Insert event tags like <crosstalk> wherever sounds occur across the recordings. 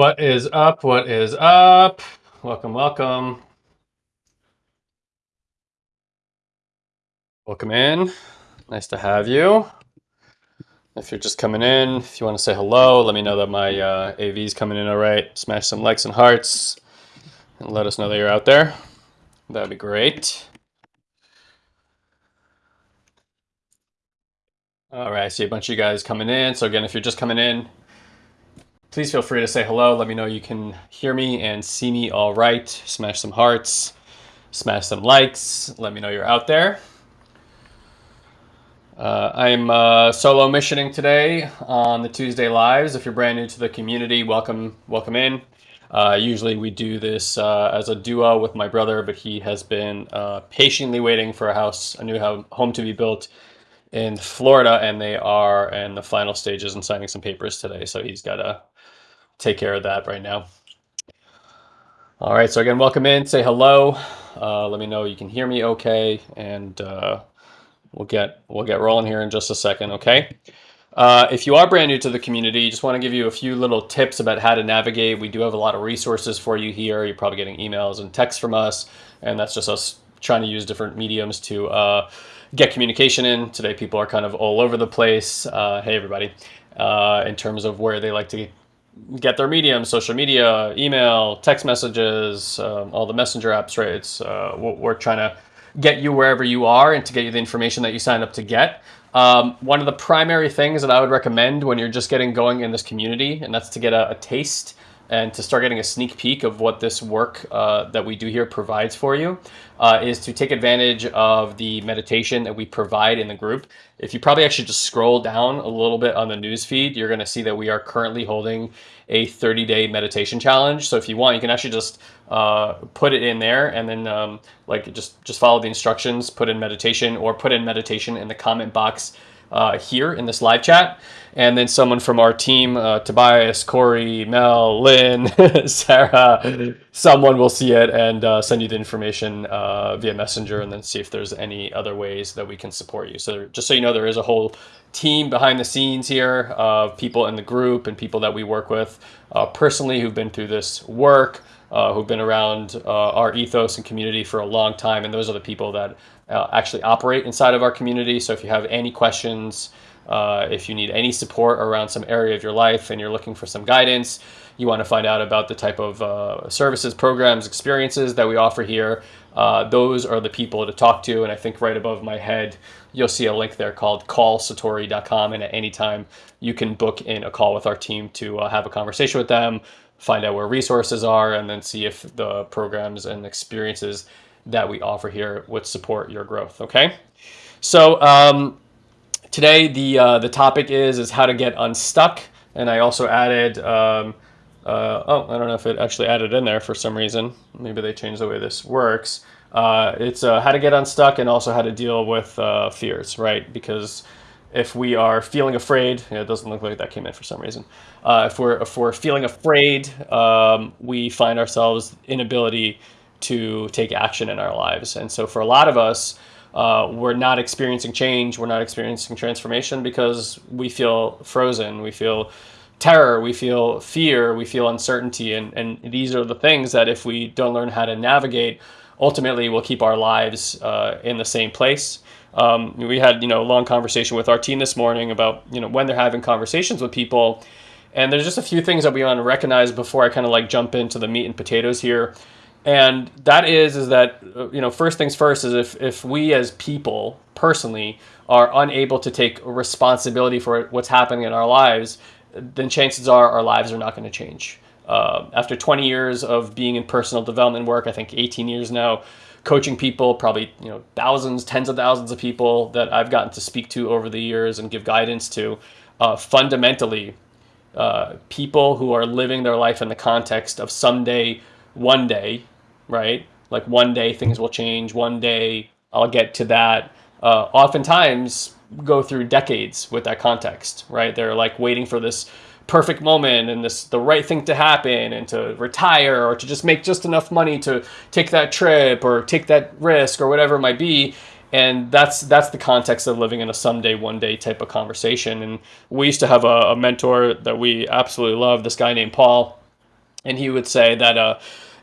What is up? What is up? Welcome, welcome. Welcome in. Nice to have you. If you're just coming in, if you want to say hello, let me know that my uh, AV is coming in all right. Smash some likes and hearts and let us know that you're out there. That'd be great. All right, I see a bunch of you guys coming in. So again, if you're just coming in, Please feel free to say hello. Let me know you can hear me and see me all right. Smash some hearts, smash some likes. Let me know you're out there. Uh, I'm uh, solo missioning today on the Tuesday lives. If you're brand new to the community, welcome, welcome in. Uh, usually we do this uh, as a duo with my brother, but he has been uh, patiently waiting for a house, a new home to be built in Florida, and they are in the final stages and signing some papers today. So he's got to take care of that right now. All right, so again, welcome in, say hello. Uh, let me know you can hear me okay, and uh, we'll get we'll get rolling here in just a second, okay? Uh, if you are brand new to the community, just want to give you a few little tips about how to navigate. We do have a lot of resources for you here. You're probably getting emails and texts from us, and that's just us trying to use different mediums to uh, get communication in. Today, people are kind of all over the place. Uh, hey, everybody. Uh, in terms of where they like to get their medium, social media, email, text messages, um, all the messenger apps, right? It's, uh, we're trying to get you wherever you are and to get you the information that you signed up to get. Um, one of the primary things that I would recommend when you're just getting going in this community, and that's to get a, a taste and to start getting a sneak peek of what this work uh, that we do here provides for you, uh, is to take advantage of the meditation that we provide in the group. If you probably actually just scroll down a little bit on the news feed, you're going to see that we are currently holding a 30 day meditation challenge. So if you want, you can actually just uh, put it in there and then um, like just, just follow the instructions, put in meditation or put in meditation in the comment box uh, here in this live chat. And then someone from our team, uh, Tobias, Corey, Mel, Lynn, <laughs> Sarah, someone will see it and uh, send you the information uh, via messenger and then see if there's any other ways that we can support you. So just so you know, there is a whole team behind the scenes here of people in the group and people that we work with uh, personally who've been through this work, uh, who've been around our ethos and community for a long time. And those are the people that uh, actually operate inside of our community. So if you have any questions, uh, if you need any support around some area of your life and you're looking for some guidance, you want to find out about the type of uh, services, programs, experiences that we offer here, uh, those are the people to talk to. And I think right above my head, you'll see a link there called callsatori.com. And at any time, you can book in a call with our team to uh, have a conversation with them, find out where resources are, and then see if the programs and experiences that we offer here would support your growth. Okay, so um, today the uh, the topic is is how to get unstuck, and I also added. Um, uh, oh, I don't know if it actually added in there for some reason. Maybe they changed the way this works. Uh, it's uh, how to get unstuck and also how to deal with uh, fears, right? Because if we are feeling afraid, it doesn't look like that came in for some reason. Uh, if we're if we're feeling afraid, um, we find ourselves inability to take action in our lives. And so for a lot of us, uh, we're not experiencing change, we're not experiencing transformation because we feel frozen, we feel terror, we feel fear, we feel uncertainty. And, and these are the things that if we don't learn how to navigate, ultimately we'll keep our lives uh, in the same place. Um, we had you know a long conversation with our team this morning about you know when they're having conversations with people, and there's just a few things that we want to recognize before I kind of like jump into the meat and potatoes here and that is is that uh, you know first things first is if if we as people personally are unable to take responsibility for what's happening in our lives then chances are our lives are not going to change uh, after 20 years of being in personal development work i think 18 years now coaching people, probably you know thousands, tens of thousands of people that I've gotten to speak to over the years and give guidance to. Uh, fundamentally, uh, people who are living their life in the context of someday, one day, right? Like one day things will change. One day I'll get to that. Uh, oftentimes go through decades with that context, right? They're like waiting for this perfect moment and this the right thing to happen and to retire or to just make just enough money to take that trip or take that risk or whatever it might be and that's that's the context of living in a someday one day type of conversation and we used to have a, a mentor that we absolutely love this guy named paul and he would say that uh,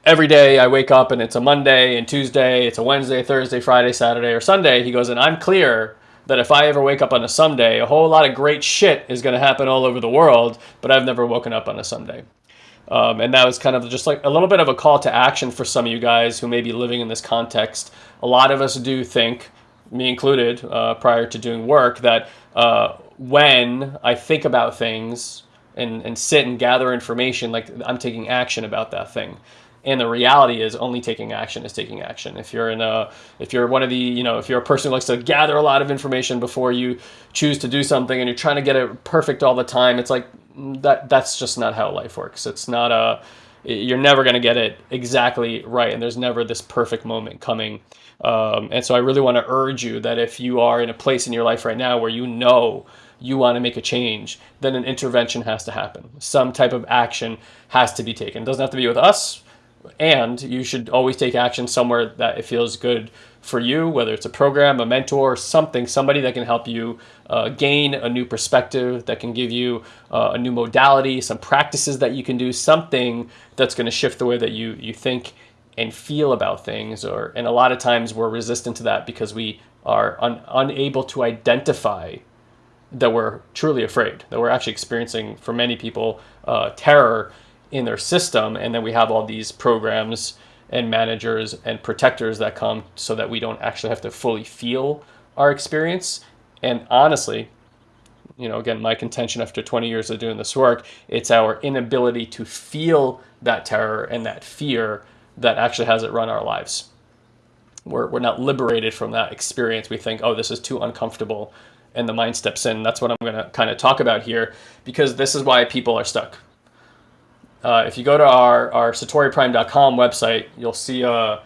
every day i wake up and it's a monday and tuesday it's a wednesday thursday friday saturday or sunday he goes and i'm clear that if I ever wake up on a Sunday, a whole lot of great shit is going to happen all over the world, but I've never woken up on a Sunday. Um, and that was kind of just like a little bit of a call to action for some of you guys who may be living in this context. A lot of us do think, me included, uh, prior to doing work, that uh, when I think about things and, and sit and gather information, like I'm taking action about that thing and the reality is only taking action is taking action. If you're in a if you're one of the you know if you're a person who likes to gather a lot of information before you choose to do something and you're trying to get it perfect all the time it's like that that's just not how life works. It's not a you're never going to get it exactly right and there's never this perfect moment coming. Um, and so i really want to urge you that if you are in a place in your life right now where you know you want to make a change then an intervention has to happen. Some type of action has to be taken. It doesn't have to be with us and you should always take action somewhere that it feels good for you, whether it's a program, a mentor, something, somebody that can help you uh, gain a new perspective, that can give you uh, a new modality, some practices that you can do, something that's going to shift the way that you you think and feel about things. Or and a lot of times we're resistant to that because we are un, unable to identify that we're truly afraid, that we're actually experiencing, for many people, uh, terror in their system. And then we have all these programs and managers and protectors that come so that we don't actually have to fully feel our experience. And honestly, you know, again, my contention after 20 years of doing this work, it's our inability to feel that terror and that fear that actually has it run our lives. We're, we're not liberated from that experience. We think, oh, this is too uncomfortable. And the mind steps in. That's what I'm going to kind of talk about here because this is why people are stuck uh, if you go to our, our satoriprime.com website, you'll see a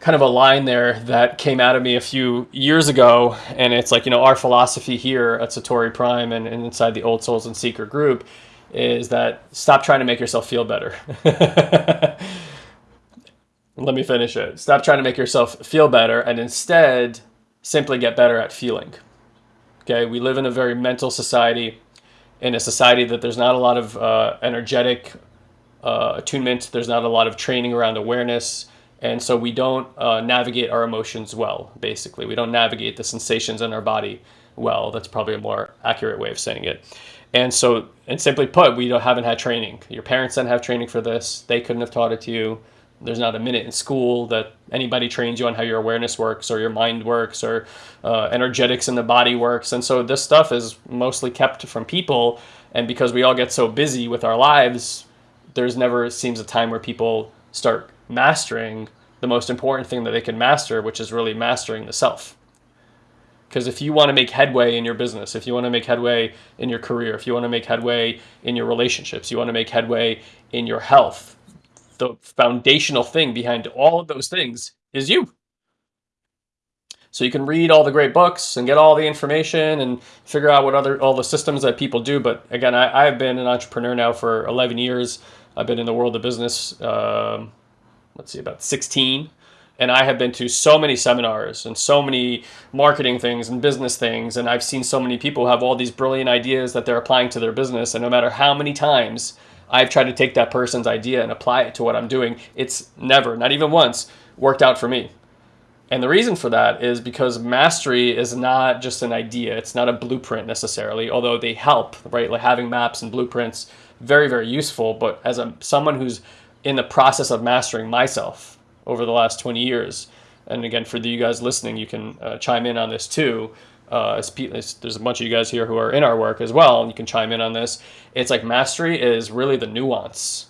kind of a line there that came out of me a few years ago. And it's like, you know, our philosophy here at Satori Prime and, and inside the Old Souls and Seeker group is that stop trying to make yourself feel better. <laughs> Let me finish it. Stop trying to make yourself feel better and instead simply get better at feeling. Okay, we live in a very mental society in a society that there's not a lot of uh, energetic uh, attunement, there's not a lot of training around awareness, and so we don't uh, navigate our emotions well, basically. We don't navigate the sensations in our body well. That's probably a more accurate way of saying it. And so, and simply put, we haven't had training. Your parents didn't have training for this. They couldn't have taught it to you. There's not a minute in school that anybody trains you on how your awareness works or your mind works or uh, energetics in the body works. And so this stuff is mostly kept from people. And because we all get so busy with our lives, there's never seems a time where people start mastering the most important thing that they can master, which is really mastering the self. Because if you want to make headway in your business, if you want to make headway in your career, if you want to make headway in your relationships, you want to make headway in your health, the foundational thing behind all of those things is you. So you can read all the great books and get all the information and figure out what other all the systems that people do. But again, I, I've been an entrepreneur now for 11 years. I've been in the world of business, um, let's see, about 16. And I have been to so many seminars and so many marketing things and business things. And I've seen so many people have all these brilliant ideas that they're applying to their business. And no matter how many times I've tried to take that person's idea and apply it to what I'm doing. It's never, not even once, worked out for me. And the reason for that is because mastery is not just an idea. It's not a blueprint necessarily, although they help, right? Like having maps and blueprints, very, very useful. But as a, someone who's in the process of mastering myself over the last 20 years, and again, for you guys listening, you can uh, chime in on this too uh, there's a bunch of you guys here who are in our work as well, and you can chime in on this. It's like mastery is really the nuance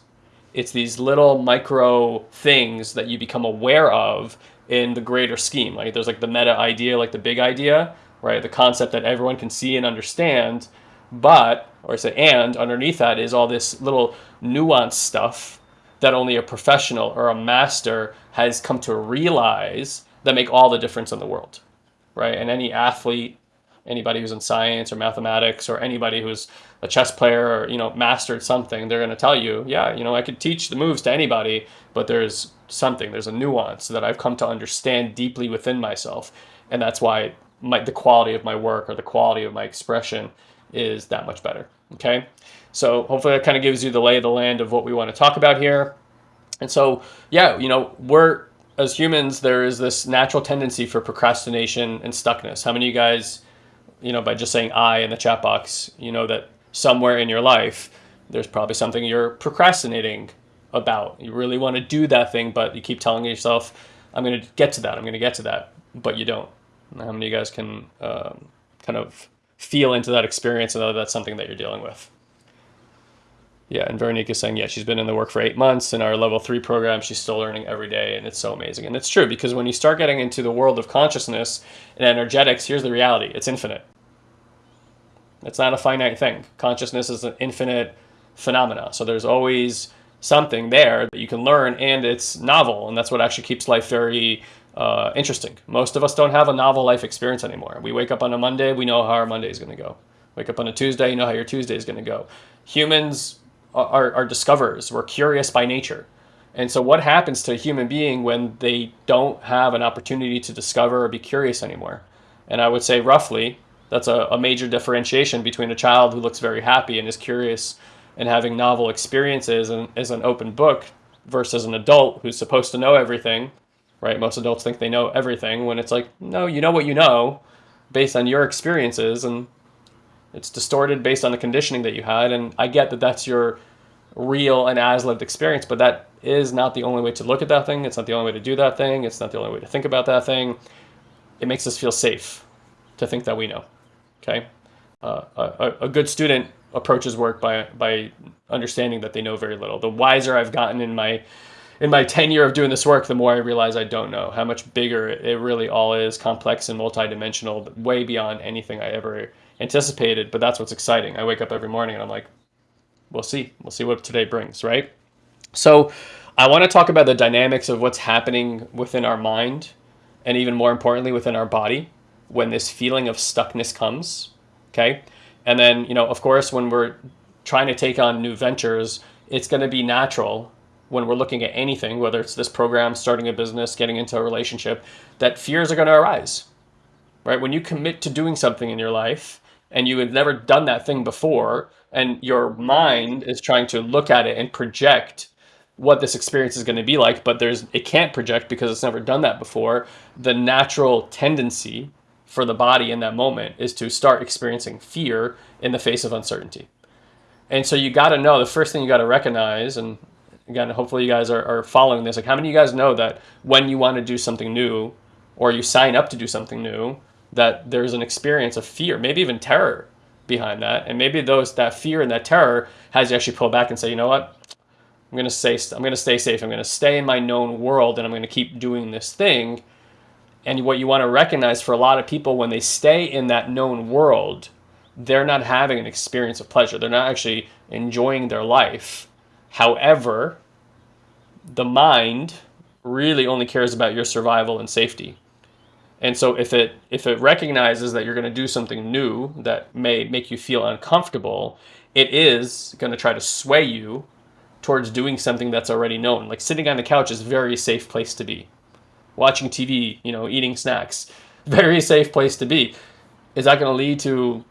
It's these little micro things that you become aware of in the greater scheme. Like there's like the meta idea, like the big idea, right? The concept that everyone can see and understand. But, or I say, and underneath that is all this little nuance stuff that only a professional or a master has come to realize that make all the difference in the world, right? And any athlete, anybody who's in science or mathematics or anybody who's a chess player or you know mastered something they're going to tell you yeah you know i could teach the moves to anybody but there's something there's a nuance that i've come to understand deeply within myself. And that's why my, the quality of my work or the quality of my expression is that much better okay? So hopefully that kind of gives you the lay of the land of what we want to talk about here. And so yeah you know we're as humans there is this natural tendency for procrastination and stuckness how many of you guys you know by just saying i in the chat box you know that somewhere in your life, there's probably something you're procrastinating about. You really want to do that thing, but you keep telling yourself, I'm going to get to that, I'm going to get to that, but you don't. How many of you guys can um, kind of feel into that experience and know that's something that you're dealing with? Yeah, and Veronique is saying, yeah, she's been in the work for eight months. In our level three program, she's still learning every day, and it's so amazing. And it's true because when you start getting into the world of consciousness and energetics, here's the reality it's infinite. It's not a finite thing. Consciousness is an infinite phenomena. So there's always something there that you can learn, and it's novel, and that's what actually keeps life very uh, interesting. Most of us don't have a novel life experience anymore. We wake up on a Monday, we know how our Monday is going to go. Wake up on a Tuesday, you know how your Tuesday is going to go. Humans are, are discoverers. We're curious by nature. And so, what happens to a human being when they don't have an opportunity to discover or be curious anymore? And I would say, roughly, that's a, a major differentiation between a child who looks very happy and is curious and having novel experiences and is an open book versus an adult who's supposed to know everything right most adults think they know everything when it's like no you know what you know based on your experiences and it's distorted based on the conditioning that you had and i get that that's your real and as lived experience but that is not the only way to look at that thing. It's not the only way to do that thing. It's not the only way to think about that thing. It makes us feel safe to think that we know Okay, uh, a, a good student approaches work by by understanding that they know very little. The wiser I've gotten in my in my tenure of doing this work, the more I realize I don't know how much bigger it really all is, complex and multidimensional, way beyond anything I ever anticipated. But that's what's exciting. I wake up every morning and I'm like, we'll see, we'll see what today brings, right? So, I want to talk about the dynamics of what's happening within our mind, and even more importantly, within our body when this feeling of stuckness comes. Okay. And then, you know, of course, when we're trying to take on new ventures, it's going to be natural when we're looking at anything, whether it's this program, starting a business, getting into a relationship, that fears are going to arise. Right? When you commit to doing something in your life and you have never done that thing before, and your mind is trying to look at it and project what this experience is going to be like, but there's it can't project because it's never done that before, the natural tendency for the body in that moment is to start experiencing fear in the face of uncertainty. And so you got to know the first thing you got to recognize, and again, hopefully you guys are, are following this. Like, how many of you guys know that when you want to do something new or you sign up to do something new, that there's an experience of fear, maybe even terror behind that. And maybe those that fear and that terror has you actually pull back and say, you know what? I'm gonna stay. I'm gonna stay safe. I'm gonna stay in my known world, and I'm gonna keep doing this thing and what you want to recognize for a lot of people when they stay in that known world, they're not having an experience of pleasure. They're not actually enjoying their life. However, the mind really only cares about your survival and safety. And so if it if it recognizes that you're going to do something new that may make you feel uncomfortable, it is going to try to sway you towards doing something that's already known. Like sitting on the couch is a very safe place to be watching TV, you know, eating snacks. <laughs> Very safe place to be. Is that going to lead to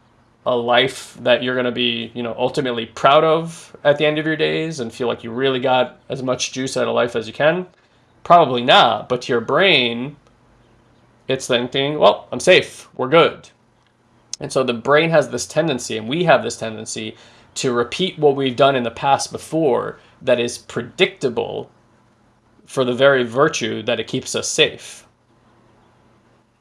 a life that you're going to be, you know, ultimately proud of at the end of your days and feel like you really got as much juice out of life as you can? Probably not. But your brain, it's thinking, well, I'm safe. We're good. And so the brain has this tendency, and we have this tendency to repeat what we've done in the past before that is predictable for the very virtue that it keeps us safe.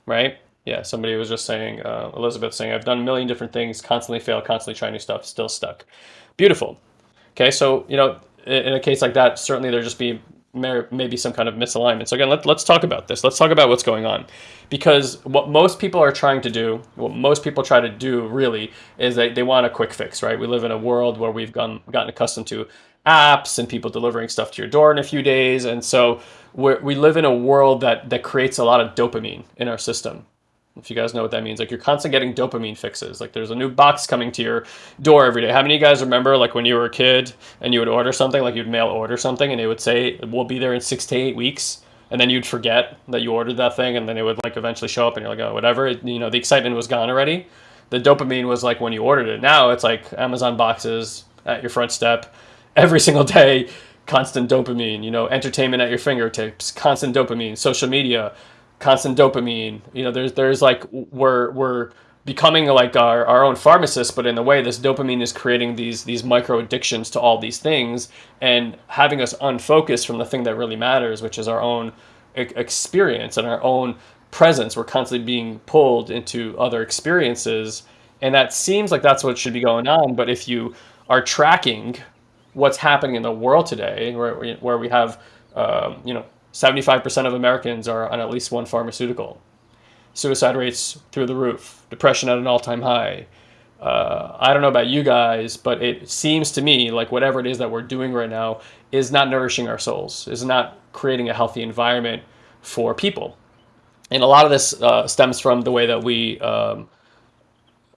Right? Yeah, somebody was just saying, uh, Elizabeth saying, I've done a million different things, constantly fail, constantly try new stuff, still stuck. Beautiful. Okay, so, you know, in a case like that, certainly there just be maybe some kind of misalignment. So again, let, let's talk about this. Let's talk about what's going on. Because what most people are trying to do, what most people try to do really, is they, they want a quick fix, right? We live in a world where we've gone, gotten accustomed to apps and people delivering stuff to your door in a few days. And so we we live in a world that, that creates a lot of dopamine in our system if you guys know what that means like you're constantly getting dopamine fixes. Like there's a new box coming to your door every day. How many of you guys remember like when you were a kid and you would order something like you'd mail order something and it would say we'll be there in six to eight weeks and then you'd forget that you ordered that thing and then it would like eventually show up and you're like oh whatever. It, you know the excitement was gone already. The dopamine was like when you ordered it. Now it's like amazon boxes at your front step every single day. Constant dopamine you know entertainment at your fingertips constant dopamine social media constant dopamine. You know, there's there's like we're we're becoming like our, our own pharmacist, but in a way, this dopamine is creating these these micro addictions to all these things and having us unfocused from the thing that really matters, which is our own experience and our own presence. We're constantly being pulled into other experiences, and that seems like that's what should be going on. But if you are tracking what's happening in the world today, where we, where we have um, you know 75% of Americans are on at least one pharmaceutical. Suicide rates through the roof, depression at an all time high. Uh, I don't know about you guys, but it seems to me like whatever it is that we're doing right now is not nourishing our souls, is not creating a healthy environment for people. And a lot of this uh, stems from the way that we um,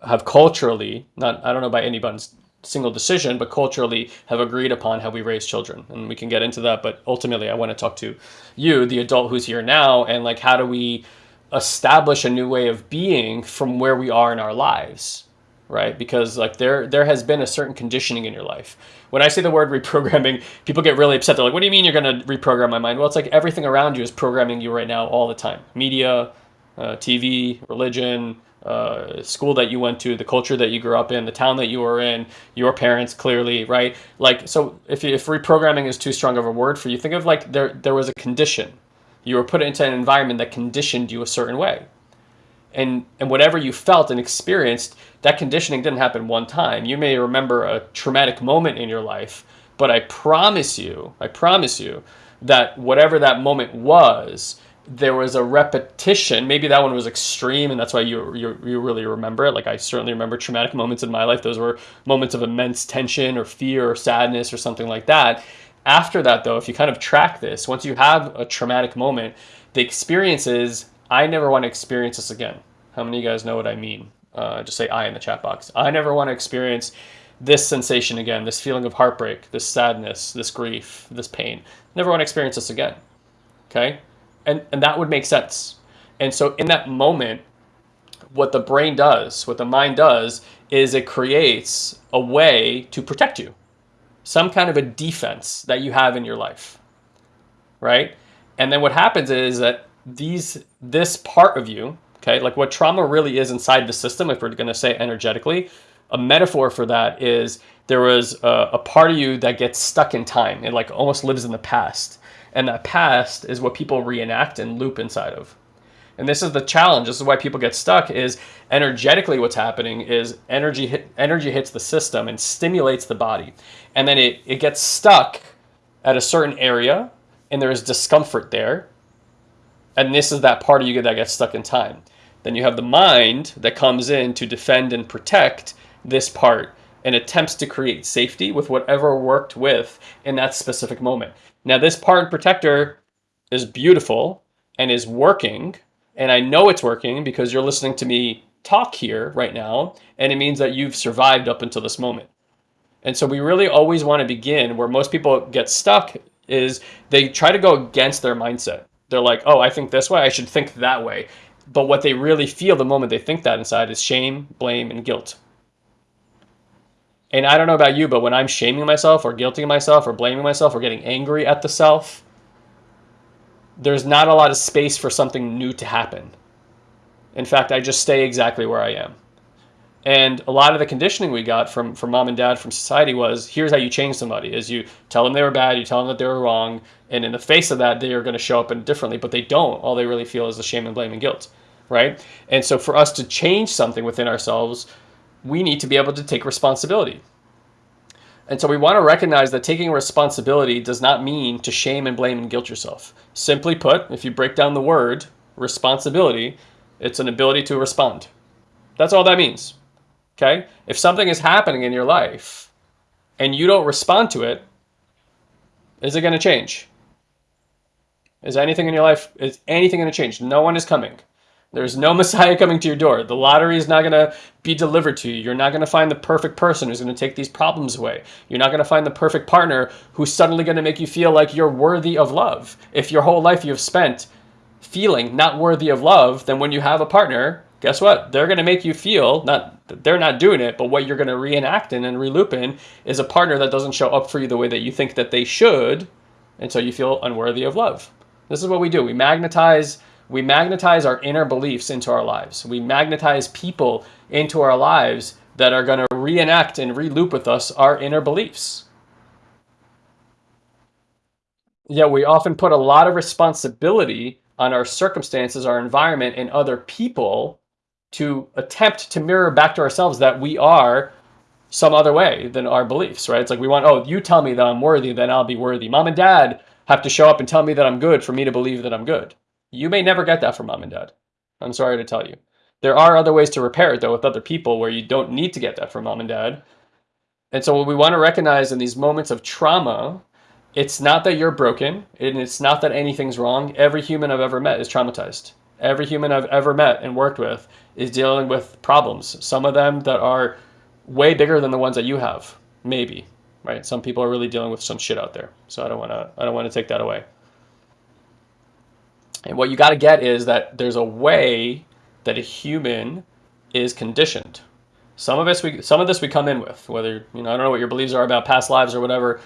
have culturally, not I don't know about anybody's single decision, but culturally have agreed upon how we raise children. And we can get into that, but ultimately I want to talk to you, the adult who's here now, and like how do we establish a new way of being from where we are in our lives, right? Because like there there has been a certain conditioning in your life. When I say the word reprogramming, people get really upset. They're like, "What do you mean you're going to reprogram my mind?" Well, it's like everything around you is programming you right now all the time. Media, uh, TV, religion, uh, school that you went to, the culture that you grew up in, the town that you were in, your parents clearly, right? Like, so if, if reprogramming is too strong of a word for you, think of like there, there was a condition. You were put into an environment that conditioned you a certain way. And, and whatever you felt and experienced, that conditioning didn't happen one time. You may remember a traumatic moment in your life, but I promise you, I promise you that whatever that moment was, there was a repetition. Maybe that one was extreme, and that's why you, you you really remember it. Like I certainly remember traumatic moments in my life. Those were moments of immense tension or fear or sadness or something like that. After that, though, if you kind of track this, once you have a traumatic moment, the experience is I never want to experience this again. How many of you guys know what I mean? Uh, just say I in the chat box. I never want to experience this sensation again, this feeling of heartbreak, this sadness, this grief, this pain. Never want to experience this again. Okay? And and that would make sense. And so in that moment what the brain does what the mind does is it creates a way to protect you. Some kind of a defense that you have in your life right? And then what happens is that these this part of you okay like what trauma really is inside the system if we're going to say energetically a metaphor for that is there was a, a part of you that gets stuck in time. It like almost lives in the past and that past is what people reenact and loop inside of. And this is the challenge. This is why people get stuck is energetically what's happening is energy hit, energy hits the system and stimulates the body. And then it, it gets stuck at a certain area and there is discomfort there. And this is that part of you that gets stuck in time. Then you have the mind that comes in to defend and protect this part and attempts to create safety with whatever worked with in that specific moment. Now this part protector is beautiful and is working. And I know it's working because you're listening to me talk here right now. And it means that you've survived up until this moment. And so we really always want to begin where most people get stuck is they try to go against their mindset. They're like, oh, I think this way, I should think that way. But what they really feel the moment they think that inside is shame, blame, and guilt. And I don't know about you, but when I'm shaming myself or guilting myself or blaming myself or getting angry at the self, there's not a lot of space for something new to happen. In fact, I just stay exactly where I am. And a lot of the conditioning we got from, from mom and dad, from society was, here's how you change somebody, is you tell them they were bad, you tell them that they were wrong, and in the face of that, they are going to show up in differently, but they don't. All they really feel is the shame and blame and guilt, right? And so for us to change something within ourselves, we need to be able to take responsibility. And so we want to recognize that taking responsibility does not mean to shame and blame and guilt yourself. Simply put, if you break down the word responsibility, it's an ability to respond. That's all that means. Okay? If something is happening in your life and you don't respond to it, is it going to change? Is anything in your life, is anything going to change? No one is coming. There's no Messiah coming to your door. The lottery is not going to be delivered to you. You're not going to find the perfect person who's going to take these problems away. You're not going to find the perfect partner who's suddenly going to make you feel like you're worthy of love. If your whole life you've spent feeling not worthy of love, then when you have a partner, guess what? They're going to make you feel, not they're not doing it, but what you're going to reenact in and reloop in is a partner that doesn't show up for you the way that you think that they should, and so you feel unworthy of love. This is what we do. We magnetize we magnetize our inner beliefs into our lives. We magnetize people into our lives that are going to reenact and reloop with us our inner beliefs. Yeah, we often put a lot of responsibility on our circumstances, our environment, and other people to attempt to mirror back to ourselves that we are some other way than our beliefs, right? It's like we want, oh, you tell me that I'm worthy, then I'll be worthy. Mom and dad have to show up and tell me that I'm good for me to believe that I'm good. You may never get that from mom and dad. I'm sorry to tell you. There are other ways to repair it though with other people where you don't need to get that from mom and dad. And so what we want to recognize in these moments of trauma, it's not that you're broken and it's not that anything's wrong. Every human I've ever met is traumatized. Every human I've ever met and worked with is dealing with problems. Some of them that are way bigger than the ones that you have, maybe, right? Some people are really dealing with some shit out there. So I don't want to I don't want to take that away. And what you got to get is that there's a way that a human is conditioned. Some of us, we, some of this we come in with, whether, you know, I don't know what your beliefs are about past lives or whatever.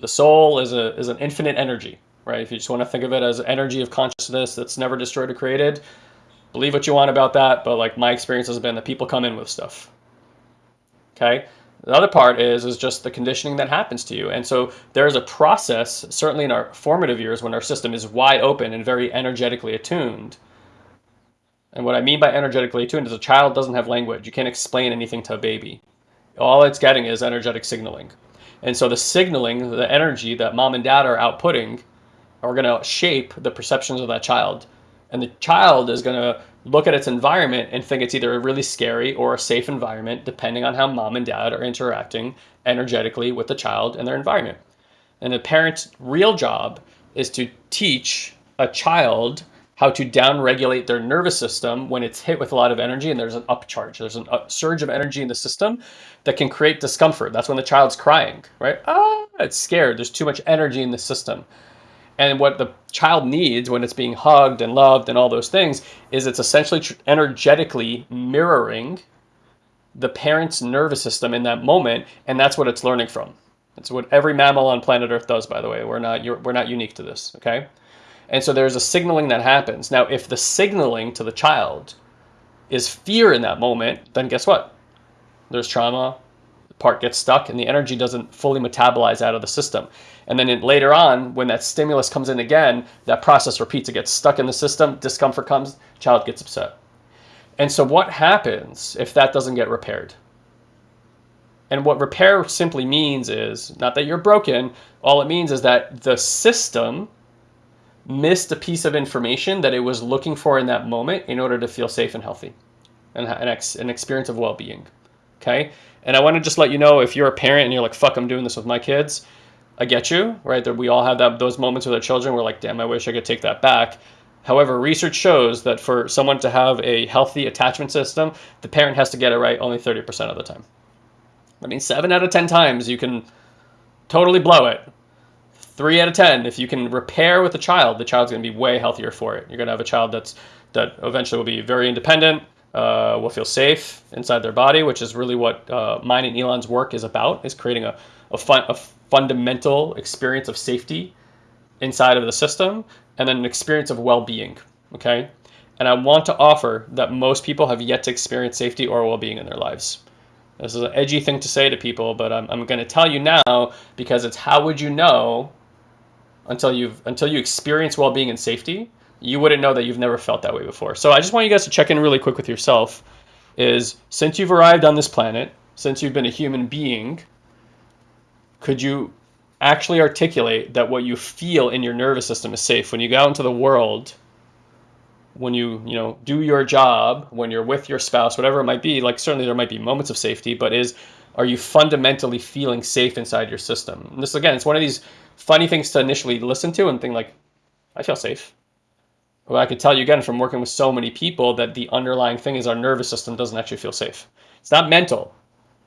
The soul is a, is an infinite energy, right? If you just want to think of it as energy of consciousness that's never destroyed or created, believe what you want about that. But like my experience has been that people come in with stuff. Okay. The other part is is just the conditioning that happens to you. And so there's a process, certainly in our formative years when our system is wide open and very energetically attuned. And what I mean by energetically attuned is a child doesn't have language. You can't explain anything to a baby. All it's getting is energetic signaling. And so the signaling, the energy that mom and dad are outputting are going to shape the perceptions of that child. And the child is going to look at its environment and think it's either a really scary or a safe environment, depending on how mom and dad are interacting energetically with the child and their environment. And the parent's real job is to teach a child how to downregulate their nervous system when it's hit with a lot of energy and there's an upcharge. There's a surge of energy in the system that can create discomfort. That's when the child's crying, right? Ah, it's scared. There's too much energy in the system. And what the child needs when it's being hugged and loved and all those things is it's essentially energetically mirroring the parent's nervous system in that moment, and that's what it's learning from. That's what every mammal on planet Earth does, by the way. We're not we're not unique to this, okay? And so there's a signaling that happens. Now, if the signaling to the child is fear in that moment, then guess what? There's trauma, part gets stuck, and the energy doesn't fully metabolize out of the system. And then it, later on, when that stimulus comes in again, that process repeats. It gets stuck in the system, discomfort comes, child gets upset. And so what happens if that doesn't get repaired? And what repair simply means is not that you're broken. All it means is that the system missed a piece of information that it was looking for in that moment in order to feel safe and healthy and an, ex, an experience of well-being. Okay. And I want to just let you know if you're a parent and you're like, fuck, I'm doing this with my kids I get you, right? That we all have that those moments with our children. We're like, damn, I wish I could take that back. However, research shows that for someone to have a healthy attachment system, the parent has to get it right only 30% of the time. I mean, seven out of 10 times you can totally blow it. Three out of 10, if you can repair with the child, the child's going to be way healthier for it. You're going to have a child that's that eventually will be very independent, uh, will feel safe inside their body, which is really what uh, mine and Elon's work is about, is creating a, a, fun, a fundamental experience of safety inside of the system and then an experience of well-being okay? And i want to offer that most people have yet to experience safety or well-being in their lives. This is an edgy thing to say to people but i'm, I'm going to tell you now because it's how would you know until you've until you experience well-being and safety you wouldn't know that you've never felt that way before. So i just want you guys to check in really quick with yourself is since you've arrived on this planet since you've been a human being could you actually articulate that what you feel in your nervous system is safe? When you go out into the world when you you know do your job when you're with your spouse whatever it might be like certainly there might be moments of safety but is are you fundamentally feeling safe inside your system? And this again it's one of these funny things to initially listen to and think like i feel safe well i can tell you again from working with so many people that the underlying thing is our nervous system doesn't actually feel safe it's not mental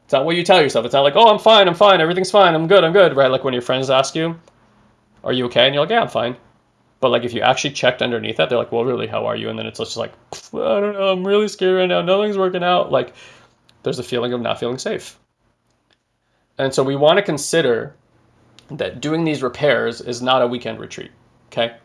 it's not what you tell yourself it's not like oh i'm fine i'm fine everything's fine i'm good i'm good right like when your friends ask you are you okay and you're like yeah i'm fine but like if you actually checked underneath that, they're like, well, really, how are you? And then it's just like, I don't know, I'm really scared right now. Nothing's working out. Like there's a feeling of not feeling safe. And so we want to consider that doing these repairs is not a weekend retreat. Okay.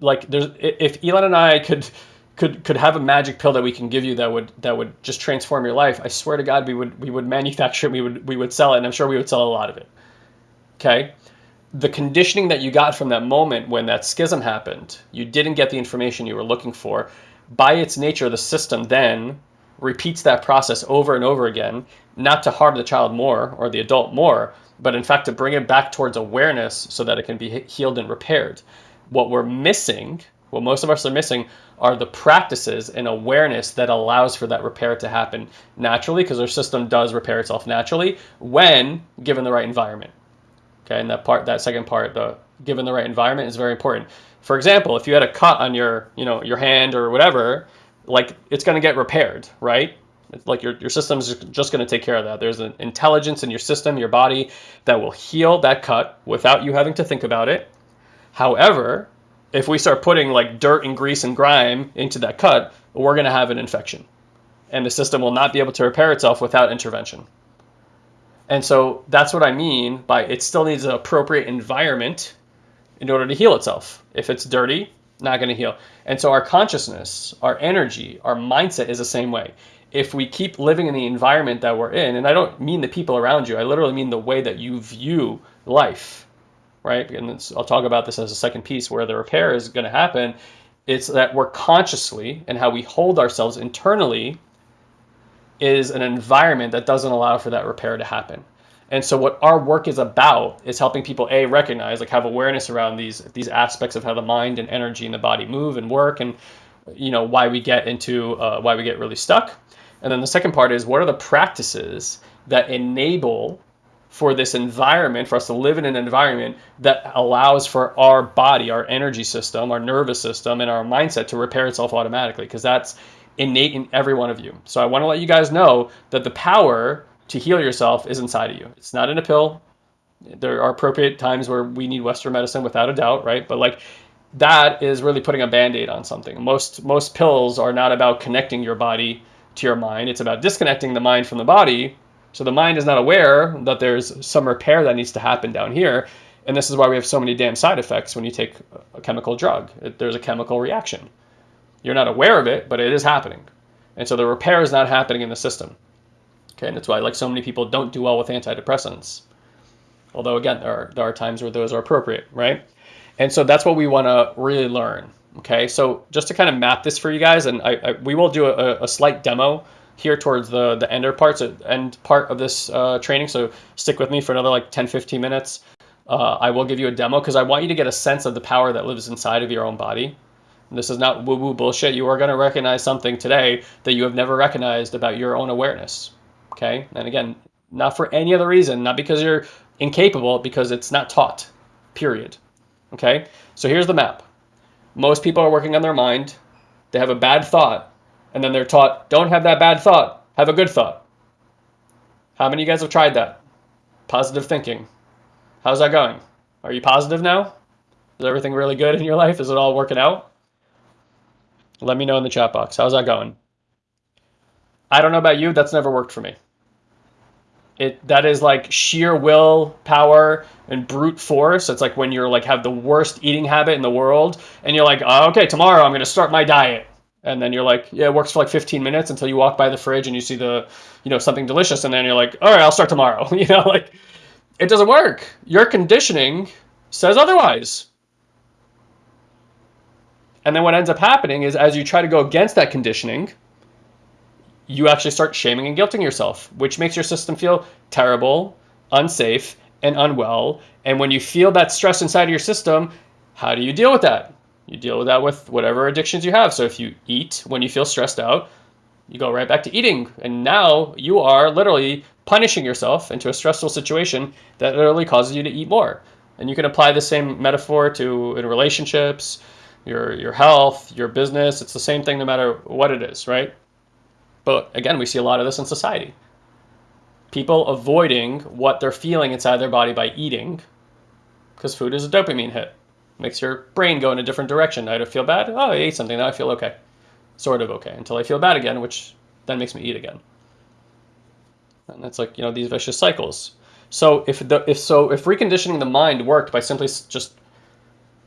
Like there's if Elon and I could could could have a magic pill that we can give you that would that would just transform your life, I swear to God, we would we would manufacture it, we would we would sell it, and I'm sure we would sell a lot of it. Okay the conditioning that you got from that moment when that schism happened, you didn't get the information you were looking for. By its nature, the system then repeats that process over and over again, not to harm the child more or the adult more, but in fact to bring it back towards awareness so that it can be healed and repaired. What we're missing, what most of us are missing, are the practices and awareness that allows for that repair to happen naturally, because our system does repair itself naturally when given the right environment. Okay, and that part, that second part, the given the right environment is very important. For example, if you had a cut on your, you know, your hand or whatever, like it's going to get repaired, right? It's like your, your system's just going to take care of that. There's an intelligence in your system, your body, that will heal that cut without you having to think about it. However, if we start putting like dirt and grease and grime into that cut, we're going to have an infection. And the system will not be able to repair itself without intervention. And so that's what I mean by it still needs an appropriate environment in order to heal itself. If it's dirty, not going to heal. And so our consciousness, our energy, our mindset is the same way. If we keep living in the environment that we're in, and I don't mean the people around you, I literally mean the way that you view life, right? And I'll talk about this as a second piece where the repair is going to happen. It's that we're consciously and how we hold ourselves internally is an environment that doesn't allow for that repair to happen. And so what our work is about is helping people a recognize, like have awareness around these these aspects of how the mind and energy and the body move and work, and you know why we get into uh, why we get really stuck. And then the second part is what are the practices that enable for this environment, for us to live in an environment that allows for our body, our energy system, our nervous system, and our mindset to repair itself automatically. Because that's innate in every one of you. So I want to let you guys know that the power to heal yourself is inside of you. It's not in a pill. There are appropriate times where we need Western medicine without a doubt, right? But like that is really putting a band-aid on something. Most most pills are not about connecting your body to your mind. It's about disconnecting the mind from the body. So the mind is not aware that there's some repair that needs to happen down here. And this is why we have so many damn side effects when you take a chemical drug. There's a chemical reaction. You're not aware of it, but it is happening. And so the repair is not happening in the system. Okay, and that's why like so many people don't do well with antidepressants. Although again, there are, there are times where those are appropriate, right? And so that's what we want to really learn. Okay, so just to kind of map this for you guys, and I, I we will do a, a, slight demo here towards the the ender parts, end part of this uh, training. So stick with me for another like 10, 15 minutes. Uh, I will give you a demo because I want you to get a sense of the power that lives inside of your own body. This is not woo woo bullshit. You are going to recognize something today that you have never recognized about your own awareness. Okay. And again, not for any other reason, not because you're incapable, because it's not taught, period. Okay. So here's the map. Most people are working on their mind. They have a bad thought, and then they're taught, don't have that bad thought, have a good thought. How many of you guys have tried that? Positive thinking. How's that going? Are you positive now? Is everything really good in your life? Is it all working out? Let me know in the chat box. How's that going? I don't know about you. That's never worked for me. It that is like sheer will power and brute force. It's like when you're like have the worst eating habit in the world, and you're like, oh, okay, tomorrow I'm gonna start my diet, and then you're like, yeah, it works for like 15 minutes until you walk by the fridge and you see the, you know, something delicious, and then you're like, all right, I'll start tomorrow. <laughs> you know, like it doesn't work. Your conditioning says otherwise. And then what ends up happening is as you try to go against that conditioning, you actually start shaming and guilting yourself, which makes your system feel terrible, unsafe, and unwell. And when you feel that stress inside of your system, how do you deal with that? You deal with that with whatever addictions you have. So if you eat when you feel stressed out, you go right back to eating. And now you are literally punishing yourself into a stressful situation that literally causes you to eat more. And you can apply the same metaphor to in relationships, your your health, your business. It's the same thing no matter what it is, right? But again, we see a lot of this in society. People avoiding what they're feeling inside their body by eating because food is a dopamine hit. Makes your brain go in a different direction. I feel bad. Oh, I ate something. Now I feel okay. Sort of okay until I feel bad again, which then makes me eat again. And it's like, you know, these vicious cycles. So if the if so if reconditioning the mind worked by simply just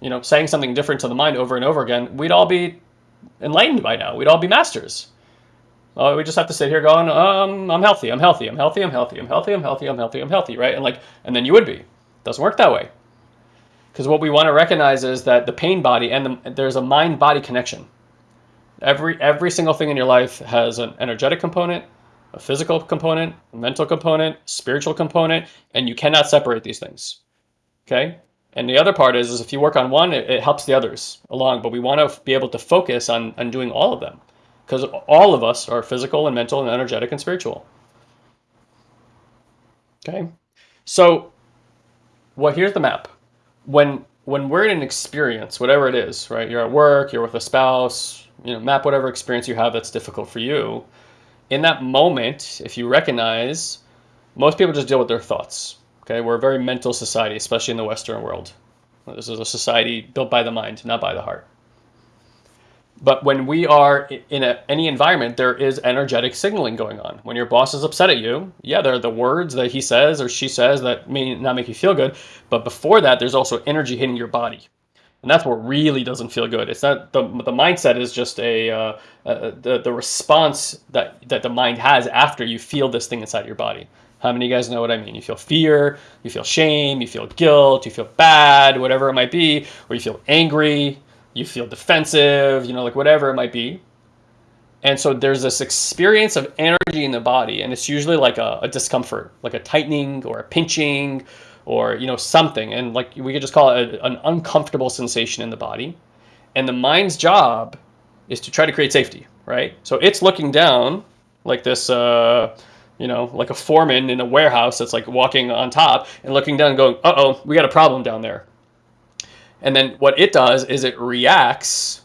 you know saying something different to the mind over and over again, we'd all be enlightened by now. We'd all be masters. Oh, we just have to sit here going, um, I'm healthy, I'm healthy, I'm healthy, I'm healthy, I'm healthy, I'm healthy, I'm healthy, I'm healthy, right? And like, and then you would be. Doesn't work that way. Because what we want to recognize is that the pain body and the, there's a mind body connection. Every every single thing in your life has an energetic component, a physical component, a mental component, spiritual component, and you cannot separate these things. Okay? And the other part is, is if you work on one, it, it helps the others along, but we want to be able to focus on, on doing all of them because all of us are physical and mental and energetic and spiritual. Okay? So, well, here's the map. When when we're in an experience, whatever it is, right? You're at work, you're with a spouse, you know, map whatever experience you have that's difficult for you. In that moment, if you recognize, most people just deal with their thoughts. Okay, we're a very mental society, especially in the Western world. This is a society built by the mind, not by the heart. But when we are in a, any environment, there is energetic signaling going on. When your boss is upset at you, yeah, there are the words that he says or she says that may not make you feel good. But before that, there's also energy hitting your body. And that's what really doesn't feel good. It's not the, the mindset is just a, uh, uh, the, the response that, that the mind has after you feel this thing inside your body. How many of you guys know what I mean? You feel fear, you feel shame, you feel guilt, you feel bad, whatever it might be, or you feel angry, you feel defensive, you know, like whatever it might be. And so there's this experience of energy in the body, and it's usually like a, a, discomfort, like a tightening or a pinching or, you know, something. And like we could just call it a, an uncomfortable sensation in the body. And the mind's job is to try to create safety, right? So it's looking down like this, uh, you know, like a foreman in a warehouse that's like walking on top and looking down and going, uh oh, we got a problem down there. And then what it does is it reacts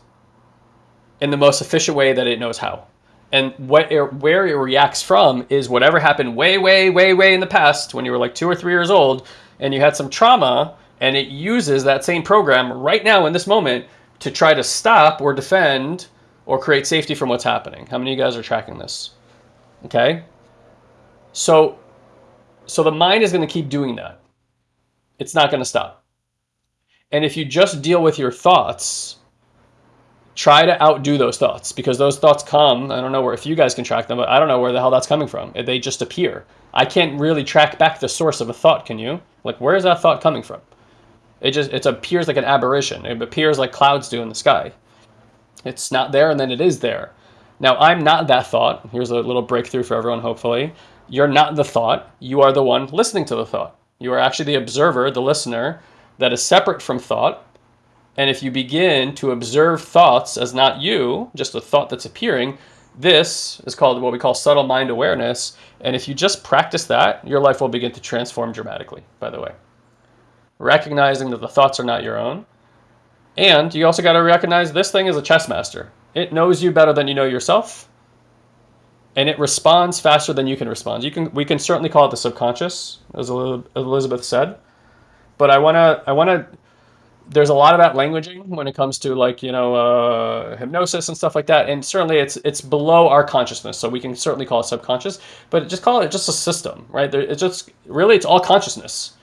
in the most efficient way that it knows how. And what it, where it reacts from is whatever happened way, way, way, way in the past when you were like two or three years old and you had some trauma and it uses that same program right now in this moment to try to stop or defend or create safety from what's happening. How many of you guys are tracking this? Okay. So, so the mind is going to keep doing that. It's not going to stop. And if you just deal with your thoughts, try to outdo those thoughts because those thoughts come. I don't know where, if you guys can track them, but I don't know where the hell that's coming from. They just appear. I can't really track back the source of a thought, can you? Like, where is that thought coming from? It just, it appears like an aberration. It appears like clouds do in the sky. It's not there and then it is there. Now, I'm not that thought. Here's a little breakthrough for everyone, hopefully. You're not the thought. You are the one listening to the thought. You are actually the observer, the listener, that is separate from thought. And if you begin to observe thoughts as not you, just a thought that's appearing, this is called what we call subtle mind awareness. And if you just practice that, your life will begin to transform dramatically, by the way. Recognizing that the thoughts are not your own. And you also got to recognize this thing is a chess master. It knows you better than you know yourself. And it responds faster than you can respond. You can, we can certainly call it the subconscious, as Elizabeth said but I want to I want to there's a lot of that languaging when it comes to like you know uh, hypnosis and stuff like that and certainly it's it's below our consciousness so we can certainly call it subconscious but just call it just a system right? There, it's just really it's all consciousness.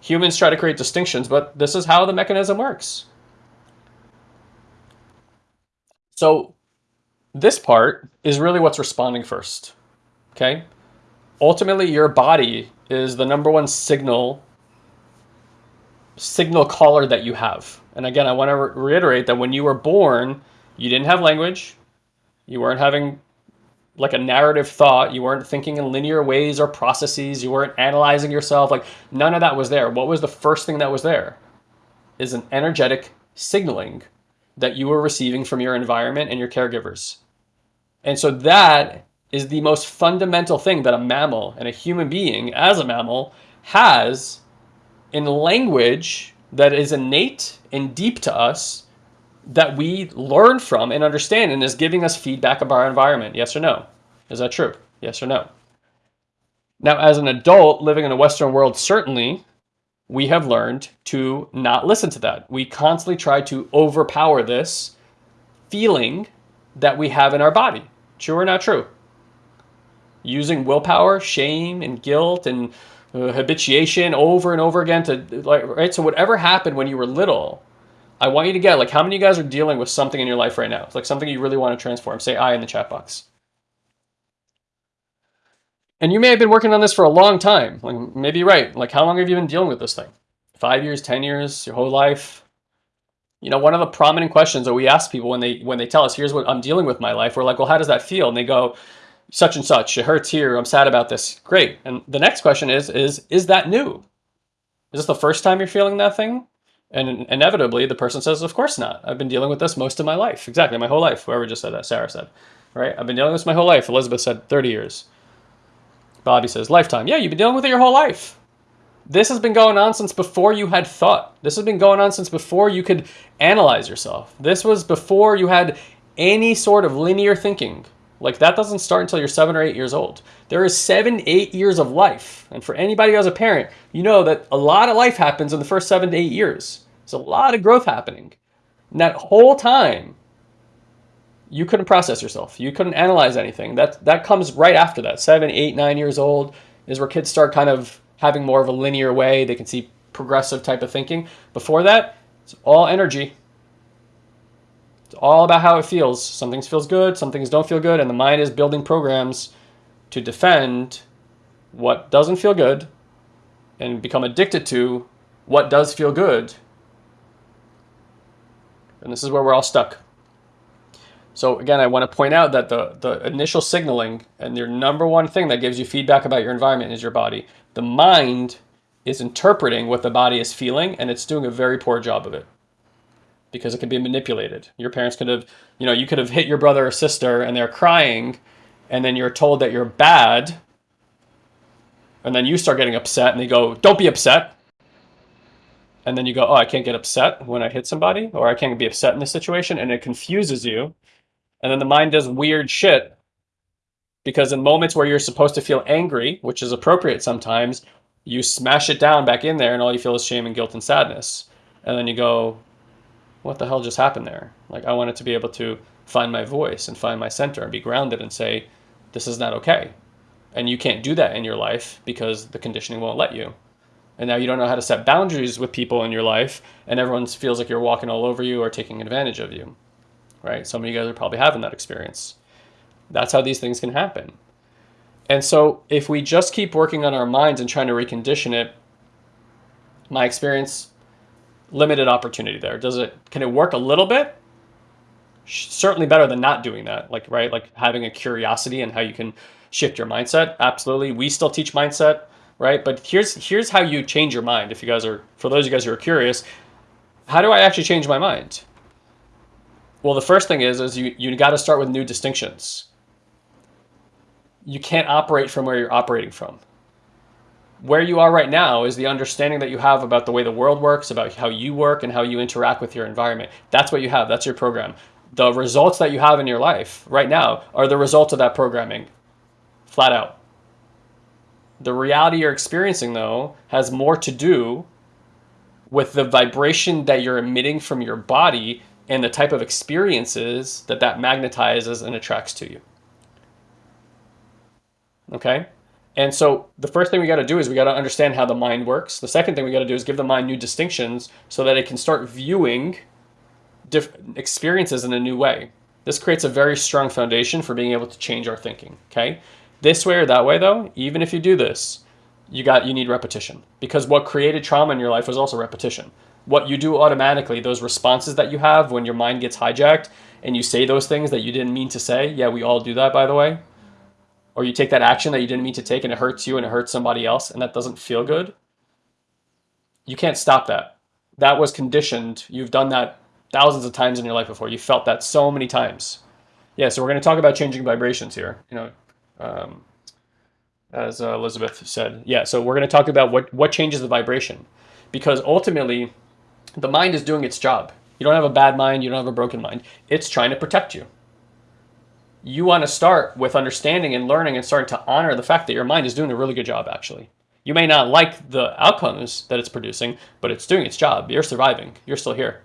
Humans try to create distinctions but this is how the mechanism works. So this part is really what's responding first okay? Ultimately your body is the number one signal signal caller that you have. And again, I want to re reiterate that when you were born, you didn't have language, you weren't having like a narrative thought. You weren't thinking in linear ways or processes. You weren't analyzing yourself. Like none of that was there. What was the first thing that was there? Is an energetic signaling that you were receiving from your environment and your caregivers. And so that is the most fundamental thing that a mammal and a human being as a mammal has in language that is innate and deep to us that we learn from and understand and is giving us feedback of our environment. Yes or no? Is that true? Yes or no? Now, as an adult living in a Western world, certainly we have learned to not listen to that. We constantly try to overpower this feeling that we have in our body. True or not true? Using willpower, shame, and guilt and uh, habituation over and over again to like right. So whatever happened when you were little, I want you to get like how many of you guys are dealing with something in your life right now? It's like something you really want to transform. Say I in the chat box. And you may have been working on this for a long time. Like maybe right. Like how long have you been dealing with this thing? Five years, ten years, your whole life? You know, one of the prominent questions that we ask people when they when they tell us, here's what I'm dealing with my life, we're like, well, how does that feel? And they go, such and such, it hurts here, I'm sad about this. Great. And the next question is, is is that new? Is this the first time you're feeling that thing? And inevitably the person says, of course not. I've been dealing with this most of my life. Exactly, my whole life. Whoever just said that, Sarah said. Right? I've been dealing with this my whole life. Elizabeth said 30 years. Bobby says, lifetime. Yeah, you've been dealing with it your whole life. This has been going on since before you had thought. This has been going on since before you could analyze yourself. This was before you had any sort of linear thinking. Like that doesn't start until you're seven or eight years old. There is seven, eight years of life. And for anybody who has a parent, you know that a lot of life happens in the first seven to eight years. There's a lot of growth happening. And that whole time, you couldn't process yourself. You couldn't analyze anything. That that comes right after that. Seven, eight, nine years old is where kids start kind of having more of a linear way. They can see progressive type of thinking. Before that, it's all energy. It's all about how it feels. Some things feels good, some things don't feel good, and the mind is building programs to defend what doesn't feel good and become addicted to what does feel good. And this is where we're all stuck. So again, I want to point out that the, the initial signaling and your number one thing that gives you feedback about your environment is your body. The mind is interpreting what the body is feeling and it's doing a very poor job of it because it can be manipulated. Your parents could have, you know, you could have hit your brother or sister and they're crying and then you're told that you're bad and then you start getting upset and they go, don't be upset. And then you go, oh, I can't get upset when I hit somebody or I can't be upset in this situation and it confuses you and then the mind does weird shit because in moments where you're supposed to feel angry, which is appropriate sometimes, you smash it down back in there and all you feel is shame and guilt and sadness. And then you go, what the hell just happened there? Like I wanted to be able to find my voice and find my center and be grounded and say, this is not okay. And you can't do that in your life because the conditioning won't let you. And now you don't know how to set boundaries with people in your life and everyone feels like you're walking all over you or taking advantage of you right? Some of you guys are probably having that experience. That's how these things can happen. And so if we just keep working on our minds and trying to recondition it, my experience, limited opportunity there. Does it, can it work a little bit? Certainly better than not doing that. Like, right? Like having a curiosity and how you can shift your mindset. Absolutely. We still teach mindset, right? But here's, here's how you change your mind. If you guys are, for those of you guys who are curious, how do I actually change my mind? Well, the first thing is, is you, you got to start with new distinctions. You can't operate from where you're operating from. Where you are right now is the understanding that you have about the way the world works, about how you work and how you interact with your environment. That's what you have. That's your program. The results that you have in your life right now are the results of that programming, flat out. The reality you're experiencing, though, has more to do with the vibration that you're emitting from your body and the type of experiences that that magnetizes and attracts to you. Okay? And so the first thing we got to do is we got to understand how the mind works. The second thing we got to do is give the mind new distinctions so that it can start viewing experiences in a new way. This creates a very strong foundation for being able to change our thinking, okay? This way or that way though, even if you do this, you got you need repetition because what created trauma in your life was also repetition what you do automatically, those responses that you have when your mind gets hijacked and you say those things that you didn't mean to say. Yeah, we all do that, by the way. Or you take that action that you didn't mean to take and it hurts you and it hurts somebody else and that doesn't feel good, you can't stop that. That was conditioned. You've done that thousands of times in your life before. You felt that so many times. Yeah, so we're going to talk about changing vibrations here. You know, um, as uh, Elizabeth said. Yeah, so we're going to talk about what what changes the vibration, because ultimately, the mind is doing its job. You don't have a bad mind. You don't have a broken mind. It's trying to protect you. You want to start with understanding and learning and starting to honor the fact that your mind is doing a really good job. Actually, you may not like the outcomes that it's producing, but it's doing its job. You're surviving. You're still here.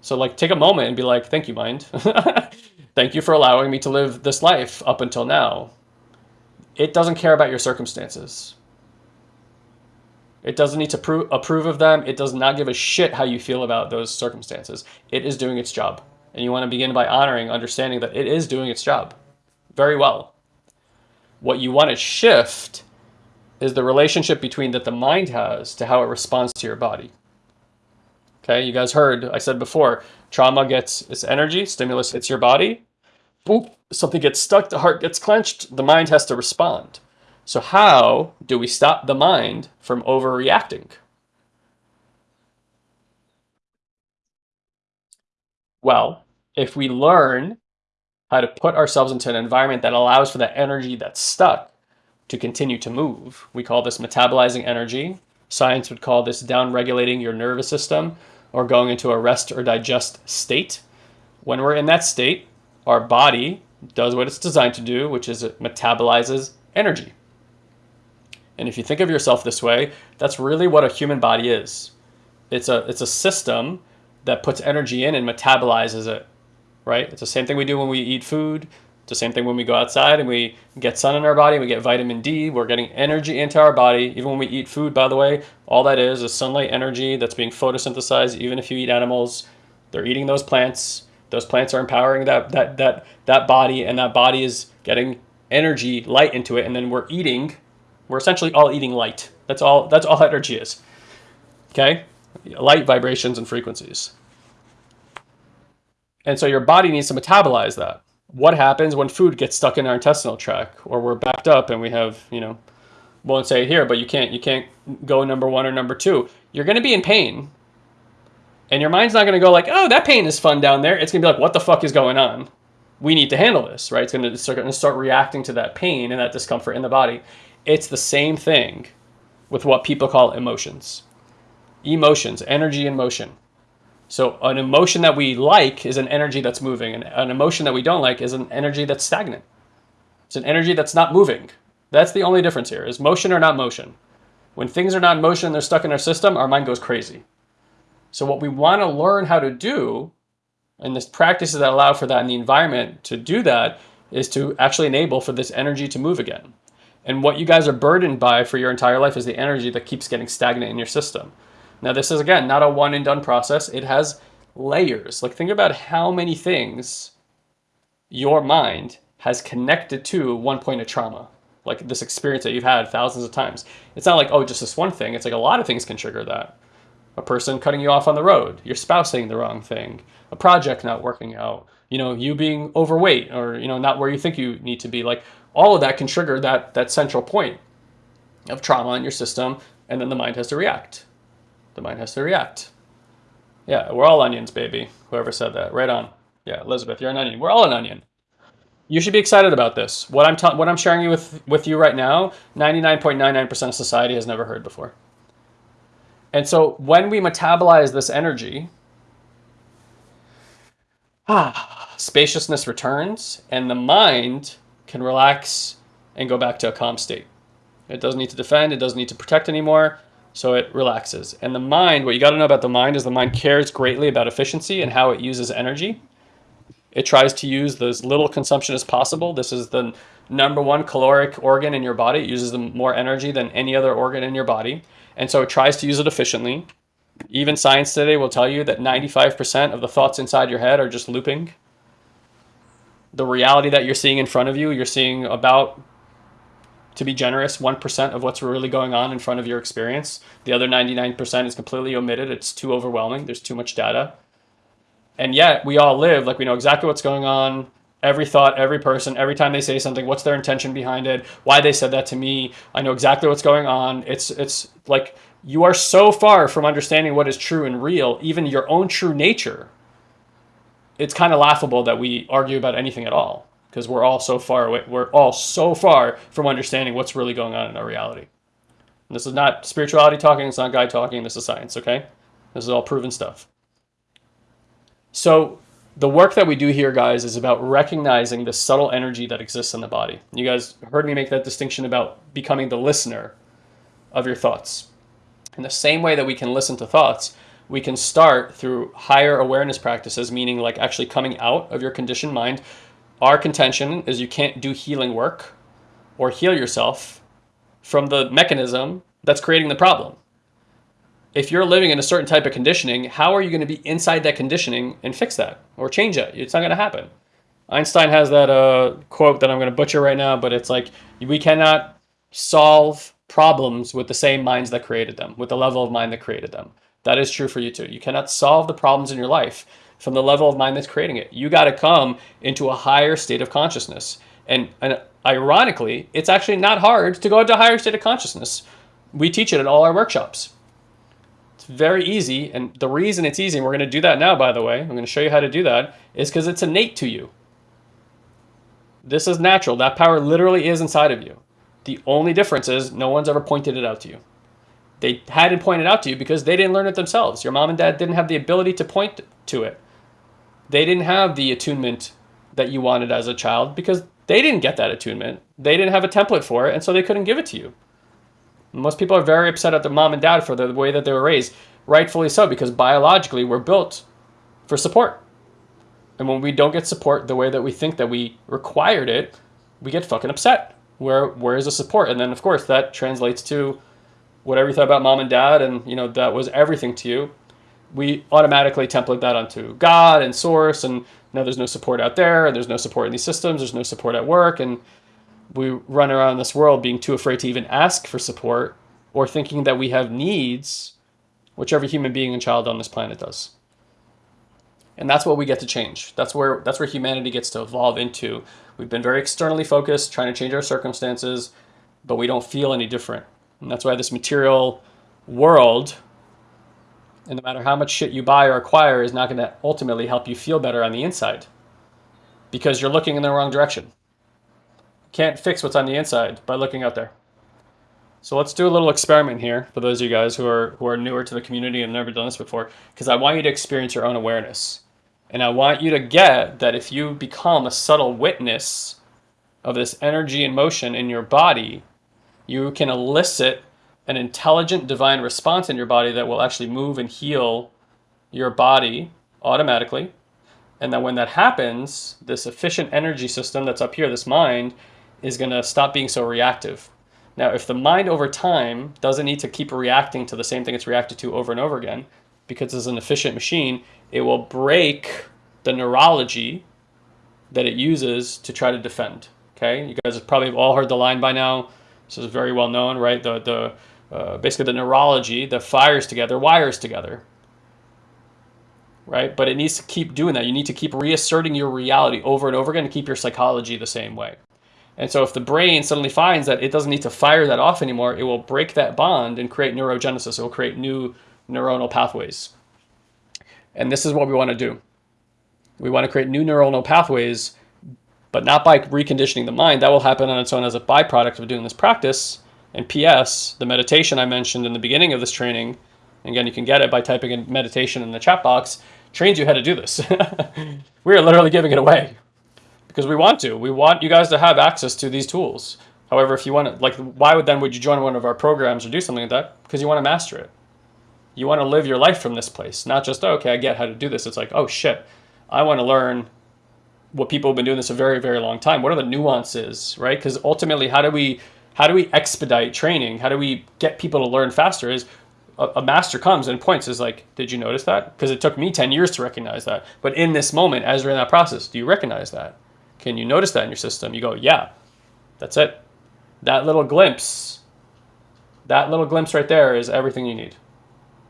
So like take a moment and be like, thank you, mind. <laughs> thank you for allowing me to live this life up until now. It doesn't care about your circumstances. It doesn't need to pro- approve of them. It does not give a shit how you feel about those circumstances. It is doing its job. And you want to begin by honoring, understanding that it is doing its job very well. What you want to shift is the relationship between that the mind has to how it responds to your body. Okay, you guys heard, I said before, trauma gets its energy, stimulus hits your body. Boop, something gets stuck, the heart gets clenched, the mind has to respond. So, how do we stop the mind from overreacting? Well, if we learn how to put ourselves into an environment that allows for that energy that's stuck to continue to move, we call this metabolizing energy. Science would call this down regulating your nervous system or going into a rest or digest state. When we're in that state, our body does what it's designed to do, which is it metabolizes energy. And if you think of yourself this way, that's really what a human body is. It's a it's a system that puts energy in and metabolizes it, right? It's the same thing we do when we eat food. It's the same thing when we go outside and we get sun in our body, we get vitamin D, we're getting energy into our body. Even when we eat food, by the way, all that is is sunlight energy that's being photosynthesized. Even if you eat animals, they're eating those plants. Those plants are empowering that that that that body and that body is getting energy, light into it, and then we're eating we're essentially all eating light. That's all that's all <laughs> energy is. Okay? Light vibrations and frequencies. And so your body needs to metabolize that. What happens when food gets stuck in our intestinal tract or we're backed up and we have, you know, won't say it here, but you can't you can't go number 1 or number 2. You're going to be in pain. And your mind's not going to go like, "Oh, that pain is fun down there." It's going to be like, "What the fuck is going on?" We need to handle this, right? It's going to start, going to start reacting to that pain and that discomfort in the body. It's the same thing with what people call emotions. Emotions, energy and motion. So an emotion that we like is an energy that's moving, and an emotion that we don't like is an energy that's stagnant. It's an energy that's not moving. That's the only difference here, is motion or not motion. When things are not in motion, they're stuck in our system, our mind goes crazy. So what we want to learn how to do, and the practices that allow for that in the environment to do that, is to actually enable for this energy to move again. And what you guys are burdened by for your entire life is the energy that keeps getting stagnant in your system. Now, this is again not a one and done process, it has layers. Like, think about how many things your mind has connected to one point of trauma, like this experience that you've had thousands of times. It's not like, oh, just this one thing. It's like a lot of things can trigger that. A person cutting you off on the road, your spouse saying the wrong thing, a project not working out, you know, you being overweight or, you know, not where you think you need to be. Like all of that can trigger that, that central point of trauma in your system, and then the mind has to react. The mind has to react. Yeah, we're all onions, baby. Whoever said that. Right on. Yeah, Elizabeth, you're an onion. We're all an onion. You should be excited about this. What I'm what I'm sharing you with with you right now, 99.99% of society has never heard before. And so when we metabolize this energy, ah, spaciousness returns and the mind can relax and go back to a calm state. It doesn't need to defend, it doesn't need to protect anymore, so it relaxes. And the mind, what you got to know about the mind is the mind cares greatly about efficiency and how it uses energy. It tries to use as little consumption as possible. This is the number one caloric organ in your body. It uses more energy than any other organ in your body. And so it tries to use it efficiently. Even science today will tell you that 95% of the thoughts inside your head are just looping the reality that you're seeing in front of you, you're seeing about, to be generous, 1% of what's really going on in front of your experience. The other 99% is completely omitted. It's too overwhelming. There's too much data. And yet we all live like we know exactly what's going on. every thought, every person, every time they say something, what's their intention behind it, why they said that to me. I know exactly what's going on. It's it's like you are so far from understanding what is true and real, even your own true nature. It's kind of laughable that we argue about anything at all because we're all so far away. We're all so far from understanding what's really going on in our reality. And this is not spirituality talking. It's not guy talking. This is science. Okay, this is all proven stuff. So the work that we do here, guys, is about recognizing the subtle energy that exists in the body. You guys heard me make that distinction about becoming the listener of your thoughts. In the same way that we can listen to thoughts, we can start through higher awareness practices, meaning like actually coming out of your conditioned mind. Our contention is you can't do healing work or heal yourself from the mechanism that's creating the problem if you're living in a certain type of conditioning, how are you going to be inside that conditioning and fix that or change it? It's not going to happen. Einstein has that uh, quote that I'm going to butcher right now, but it's like, we cannot solve problems with the same minds that created them, with the level of mind that created them. That is true for you too. You cannot solve the problems in your life from the level of mind that's creating it. You got to come into a higher state of consciousness. And, and ironically, it's actually not hard to go into a higher state of consciousness. We teach it at all our workshops It's very easy. And the reason it's easy, and we're going to do that now, by the way, I'm going to show you how to do that, is because it's innate to you. This is natural. That power literally is inside of you. The only difference is no one's ever pointed it out to you. They hadn't pointed it out to you because they didn't learn it themselves. Your mom and dad didn't have the ability to point to it. They didn't have the attunement that you wanted as a child because they didn't get that attunement. They didn't have a template for it, and so they couldn't give it to you. Most people are very upset at their mom and dad for the way that they were raised. Rightfully so, because biologically we're built for support. And when we don't get support the way that we think that we required it, we get fucking upset. Where where is the support? And then of course that translates to whatever you thought about mom and dad and you know that was everything to you. We automatically template that onto God and source and now there's no support out there, and there's no support in these systems, there's no support at work, and we run around this world being too afraid to even ask for support or thinking that we have needs, which every human being and child on this planet does. And that's what we get to change. That's where that's where humanity gets to evolve into. We've been very externally focused, trying to change our circumstances, but we don't feel any different. And that's why this material world, and no matter how much shit you buy or acquire, is not going to ultimately help you feel better on the inside. Because you're looking in the wrong direction can't fix what's on the inside by looking out there. So let's do a little experiment here for those of you guys who are who are newer to the community and never done this before, because I want you to experience your own awareness. And I want you to get that if you become a subtle witness of this energy and motion in your body, you can elicit an intelligent divine response in your body that will actually move and heal your body automatically. And that when that happens, this efficient energy system that's up here, this mind, is going to stop being so reactive. Now, if the mind over time doesn't need to keep reacting to the same thing it's reacted to over and over again, because it's an efficient machine, it will break the neurology that it uses to try to defend. Okay, you guys have probably all heard the line by now. This is very well known, right? The the uh, basically the neurology that fires together wires together, right? But it needs to keep doing that. You need to keep reasserting your reality over and over again to keep your psychology the same way. And so if the brain suddenly finds that it doesn't need to fire that off anymore, it will break that bond and create neurogenesis. It will create new neuronal pathways. And this is what we want to do. We want to create new neuronal pathways, but not by reconditioning the mind. That will happen on its own as a byproduct of doing this practice. And PS, the meditation I mentioned in the beginning of this training, again, you can get it by typing in meditation in the chat box, trains you how to do this. <laughs> we are literally giving it away because we want to. We want you guys to have access to these tools. However, if you want to, like, why would then would you join one of our programs or do something like that? Because you want to master it. You want to live your life from this place, not just, oh, okay, I get how to do this. It's like, oh shit, I want to learn what people have been doing this a very, very long time. What are the nuances, right? Because ultimately, how do we how do we expedite training? How do we get people to learn faster? Is a, a master comes and points is like, did you notice that? Because it took me 10 years to recognize that. But in this moment, as you're in that process, do you recognize that? Can you notice that in your system? You go, yeah, that's it. That little glimpse, that little glimpse right there is everything you need.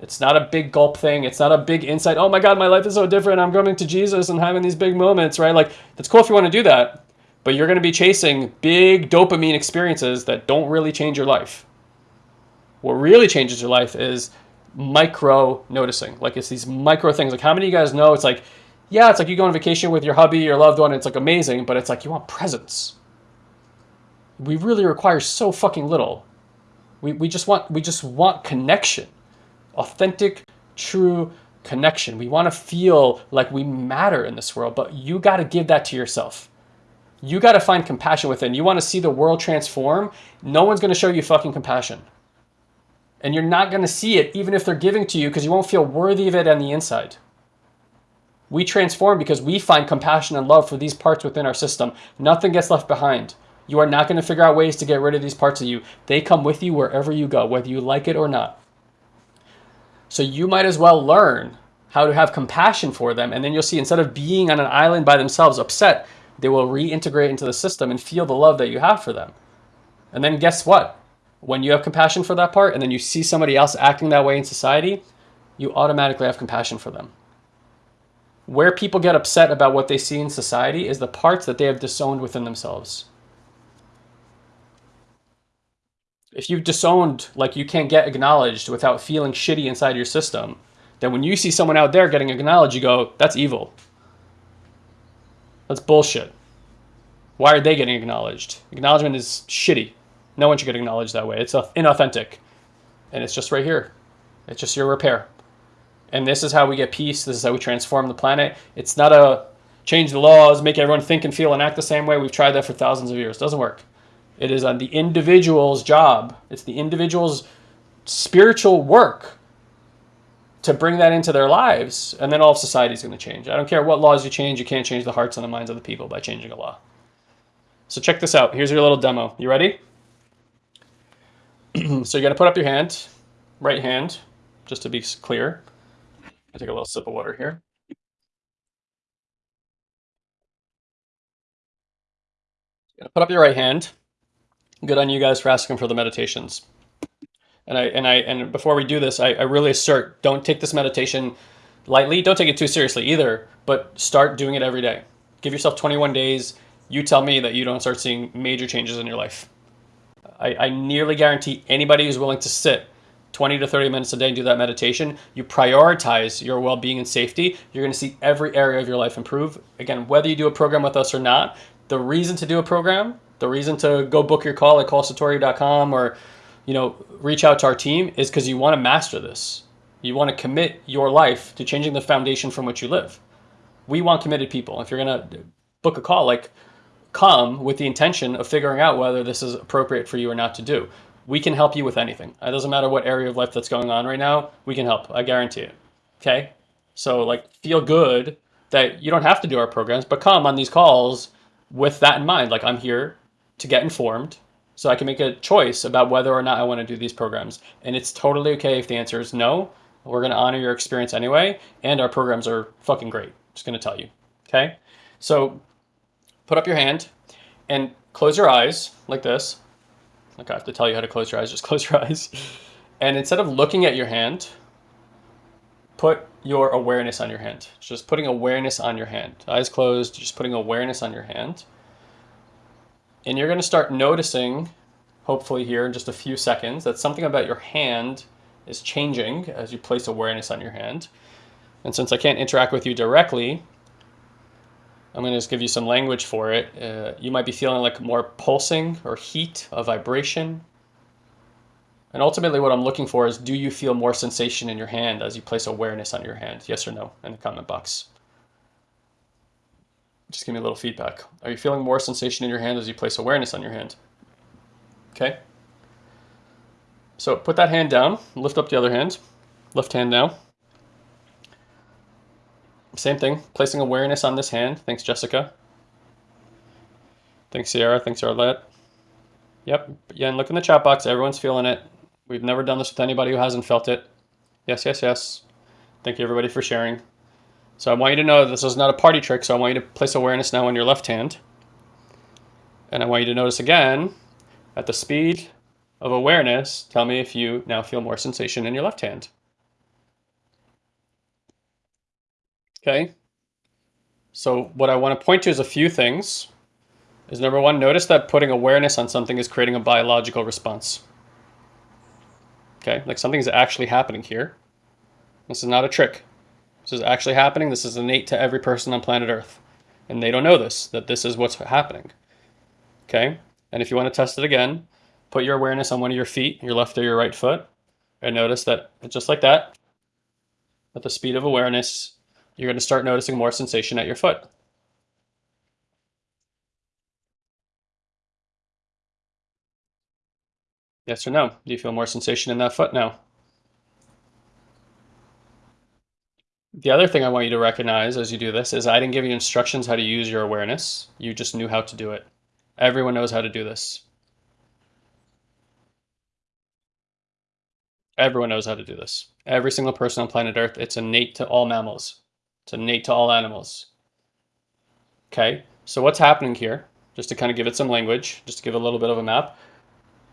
It's not a big gulp thing. It's not a big insight. Oh my God, my life is so different. I'm coming to Jesus and having these big moments, right? Like, that's cool if you want to do that, but you're going to be chasing big dopamine experiences that don't really change your life. What really changes your life is micro noticing. Like, it's these micro things. Like, how many of you guys know it's like, yeah, it's like you go on vacation with your hubby, your loved one, it's like amazing, but it's like you want presents. We really require so fucking little. We, we just want we just want connection authentic, true connection. We want to feel like we matter in this world, but you got to give that to yourself. You got to find compassion within. You want to see the world transform. No one's going to show you fucking compassion. And you're not going to see it even if they're giving to you because you won't feel worthy of it on the inside. We transform because we find compassion and love for these parts within our system. Nothing gets left behind. You are not going to figure out ways to get rid of these parts of you. They come with you wherever you go, whether you like it or not. So you might as well learn how to have compassion for them. And then you'll see instead of being on an island by themselves upset, they will reintegrate into the system and feel the love that you have for them. And then guess what? When you have compassion for that part and then you see somebody else acting that way in society, you automatically have compassion for them. Where people get upset about what they see in society is the parts that they have disowned within themselves. if you've disowned, like you can't get acknowledged without feeling shitty inside your system, then when you see someone out there getting acknowledged, you go, that's evil. That's bullshit. Why are they getting acknowledged? Acknowledgement is shitty. No one should get acknowledged that way. It's inauthentic. And it's just right here. It's just your repair. And this is how we get peace. This is how we transform the planet. It's not a change the laws, make everyone think and feel and act the same way. We've tried that for thousands of years. It doesn't work. It is on the individual's job. It's the individual's spiritual work to bring that into their lives, and then all of society is going to change. I don't care what laws you change, you can't change the hearts and the minds of the people by changing a law. So check this out. Here's your little demo. You ready? <clears throat> so you're going to put up your hand, right hand, just to be clear. I take a little sip of water here. You're going to Put up your right hand good on you guys for asking for the meditations. And I and I and before we do this, I, I really assert don't take this meditation lightly. Don't take it too seriously either, but start doing it every day. Give yourself 21 days. You tell me that you don't start seeing major changes in your life. I, I nearly guarantee anybody who's willing to sit 20 to 30 minutes a day and do that meditation, you prioritize your well-being and safety, you're going to see every area of your life improve. Again, whether you do a program with us or not, the reason to do a program the reason to go book your call at callsatori.com or, you know, reach out to our team is because you want to master this. You want to commit your life to changing the foundation from which you live. We want committed people. If you're going to book a call, like come with the intention of figuring out whether this is appropriate for you or not to do. We can help you with anything. It doesn't matter what area of life that's going on right now. We can help. I guarantee it. Okay. So like feel good that you don't have to do our programs, but come on these calls with that in mind. Like I'm here to get informed so I can make a choice about whether or not I want to do these programs. And it's totally okay if the answer is no. We're going to honor your experience anyway. And our programs are fucking great. Just going to tell you. Okay. So put up your hand and close your eyes like this. Like I have to tell you how to close your eyes. <laughs> Just close your eyes. And instead of looking at your hand, put your awareness on your hand. Just putting awareness on your hand. Eyes closed, just putting awareness on your hand. And you're going to start noticing, hopefully here in just a few seconds, that something about your hand is changing as you place awareness on your hand. And since I can't interact with you directly, I'm going to just give you some language for it. Uh, you might be feeling like more pulsing or heat, a vibration. And ultimately what I'm looking for is do you feel more sensation in your hand as you place awareness on your hand? Yes or no in the comment box. Just give me a little feedback. Are you feeling more sensation in your hand as you place awareness on your hand? Okay. So put that hand down, lift up the other hand, left hand now. Same thing, placing awareness on this hand. Thanks, Jessica. Thanks, Sierra. Thanks, Arlette. Yep. Yeah, and look in the chat box. Everyone's feeling it. We've never done this with anybody who hasn't felt it. Yes, yes, yes. Thank you, everybody, for sharing. So I want you to know this is not a party trick, so I want you to place awareness now on your left hand. And I want you to notice again, at the speed of awareness, tell me if you now feel more sensation in your left hand. Okay, so what I want to point to is a few things. Is number one, notice that putting awareness on something is creating a biological response. Okay, like something's actually happening here. This is not a trick. This is actually happening. This is innate to every person on planet Earth. And they don't know this, that this is what's happening. Okay, and if you want to test it again, put your awareness on one of your feet, your left or your right foot, and notice that just like that, at the speed of awareness, you're going to start noticing more sensation at your foot. Yes or no? Do you feel more sensation in that foot now? The other thing I want you to recognize as you do this is I didn't give you instructions how to use your awareness. You just knew how to do it. Everyone knows how to do this. Everyone knows how to do this. Every single person on planet Earth, it's innate to all mammals. It's innate to all animals. Okay, so what's happening here? Just to kind of give it some language, just to give a little bit of a map.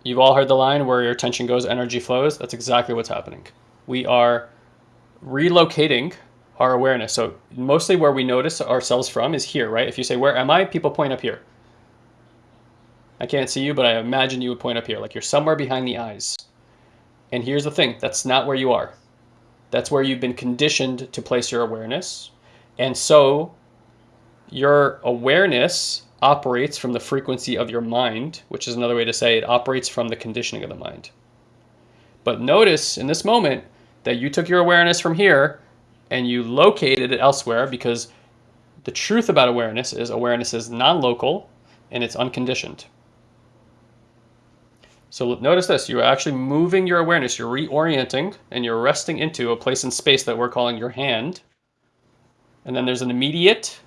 You've all heard the line where your attention goes, energy flows. That's exactly what's happening. We are relocating our awareness. So mostly where we notice ourselves from is here, right? If you say, where am I? People point up here. I can't see you, but I imagine you would point up here, like you're somewhere behind the eyes. And here's the thing, that's not where you are. That's where you've been conditioned to place your awareness. And so your awareness operates from the frequency of your mind, which is another way to say it operates from the conditioning of the mind. But notice in this moment that you took your awareness from here and you located it elsewhere because the truth about awareness is awareness is non-local and it's unconditioned. So notice this, you're actually moving your awareness, you're reorienting and you're resting into a place in space that we're calling your hand. And then there's an immediate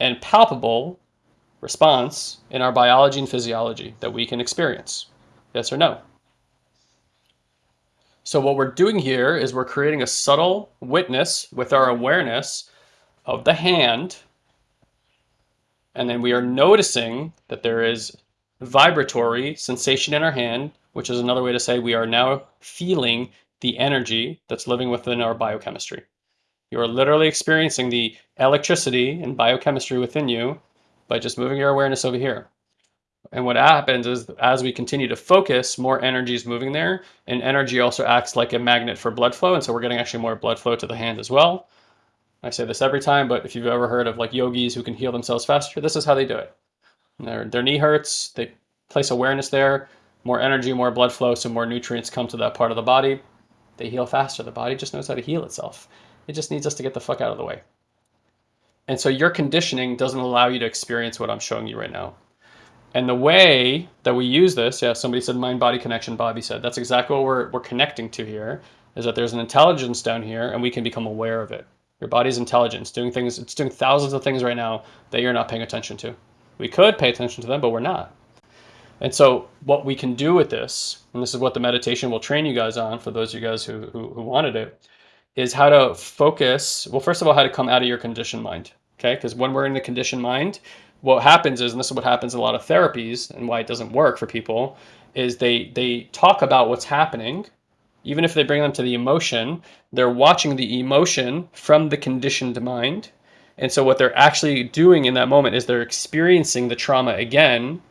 and palpable response in our biology and physiology that we can experience. Yes or no? So what we're doing here is we're creating a subtle witness with our awareness of the hand. And then we are noticing that there is vibratory sensation in our hand, which is another way to say we are now feeling the energy that's living within our biochemistry. You are literally experiencing the electricity and biochemistry within you by just moving your awareness over here. And what happens is as we continue to focus, more energy is moving there. And energy also acts like a magnet for blood flow. And so we're getting actually more blood flow to the hand as well. I say this every time, but if you've ever heard of like yogis who can heal themselves faster, this is how they do it. Their, their knee hurts, they place awareness there, more energy, more blood flow, so more nutrients come to that part of the body. They heal faster. The body just knows how to heal itself. It just needs us to get the fuck out of the way. And so your conditioning doesn't allow you to experience what I'm showing you right now. And the way that we use this, yeah, somebody said mind-body connection, Bobby said, that's exactly what we're, we're connecting to here, is that there's an intelligence down here and we can become aware of it. Your body's intelligence, doing things, it's doing thousands of things right now that you're not paying attention to. We could pay attention to them, but we're not. And so what we can do with this, and this is what the meditation will train you guys on for those of you guys who, who, who wanted it, is how to focus, well, first of all, how to come out of your conditioned mind, okay? Because when we're in the conditioned mind, what happens is, and this is what happens in a lot of therapies and why it doesn't work for people, is they, they talk about what's happening, even if they bring them to the emotion, they're watching the emotion from the conditioned mind. And so what they're actually doing in that moment is they're experiencing the trauma again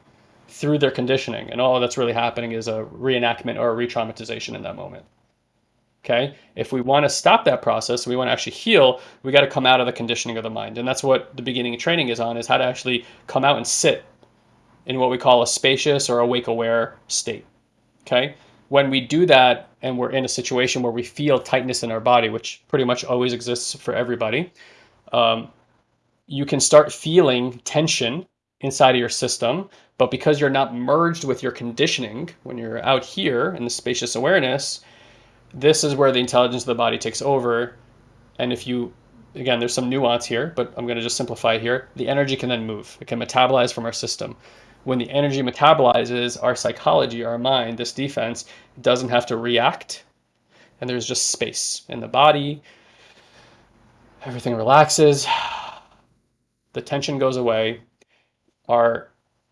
through their conditioning. And all that's really happening is a reenactment or a re-traumatization in that moment. Okay, if we want to stop that process, we want to actually heal, we got to come out of the conditioning of the mind. And that's what the beginning of training is on, is how to actually come out and sit in what we call a spacious or awake aware state. Okay, when we do that and we're in a situation where we feel tightness in our body, which pretty much always exists for everybody, um, you can start feeling tension inside of your system. But because you're not merged with your conditioning, when you're out here in the spacious awareness, this is where the intelligence of the body takes over. And if you, again, there's some nuance here, but I'm going to just simplify it here. The energy can then move. It can metabolize from our system. When the energy metabolizes, our psychology, our mind, this defense, doesn't have to react. And there's just space in the body. Everything relaxes. <sighs> The tension goes away our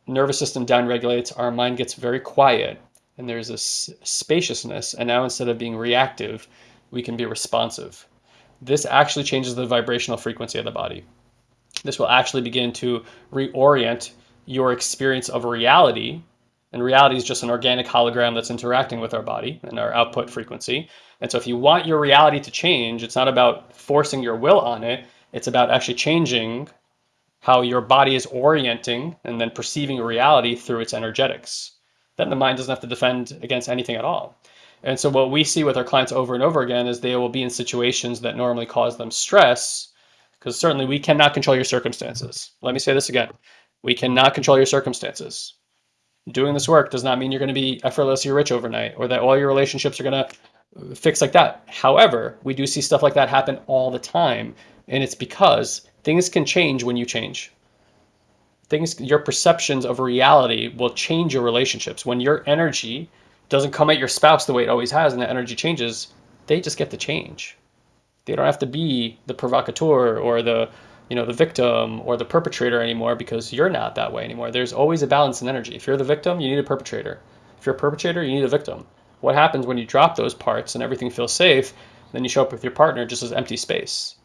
nervous system downregulates, our mind gets very quiet, and there's this spaciousness. And now instead of being reactive, we can be responsive. this actually changes the vibrational frequency of the body. This will actually begin to reorient your experience of reality. And reality is just an organic hologram that's interacting with our body and our output frequency. And so if you want your reality to change, it's not about forcing your will on it. It's about actually changing how your body is orienting and then perceiving reality through its energetics. Then the mind doesn't have to defend against anything at all. And so what we see with our clients over and over again is they will be in situations that normally cause them stress because certainly we cannot control your circumstances. Let me say this again. We cannot control your circumstances. Doing this work does not mean you're going to be effortlessly rich overnight or that all your relationships are going to uh, fix like that. However, we do see stuff like that happen all the time. And it's because things can change when you change. Things, your perceptions of reality will change your relationships. When your energy doesn't come at your spouse the way it always has and the energy changes, they just get to change. They don't have to be the provocateur or the you know the victim or the perpetrator anymore because you're not that way anymore. There's always a balance in energy. If you're the victim, you need a perpetrator. If you're a perpetrator, you need a victim. What happens when you drop those parts and everything feels safe, then you show up with your partner just as empty space.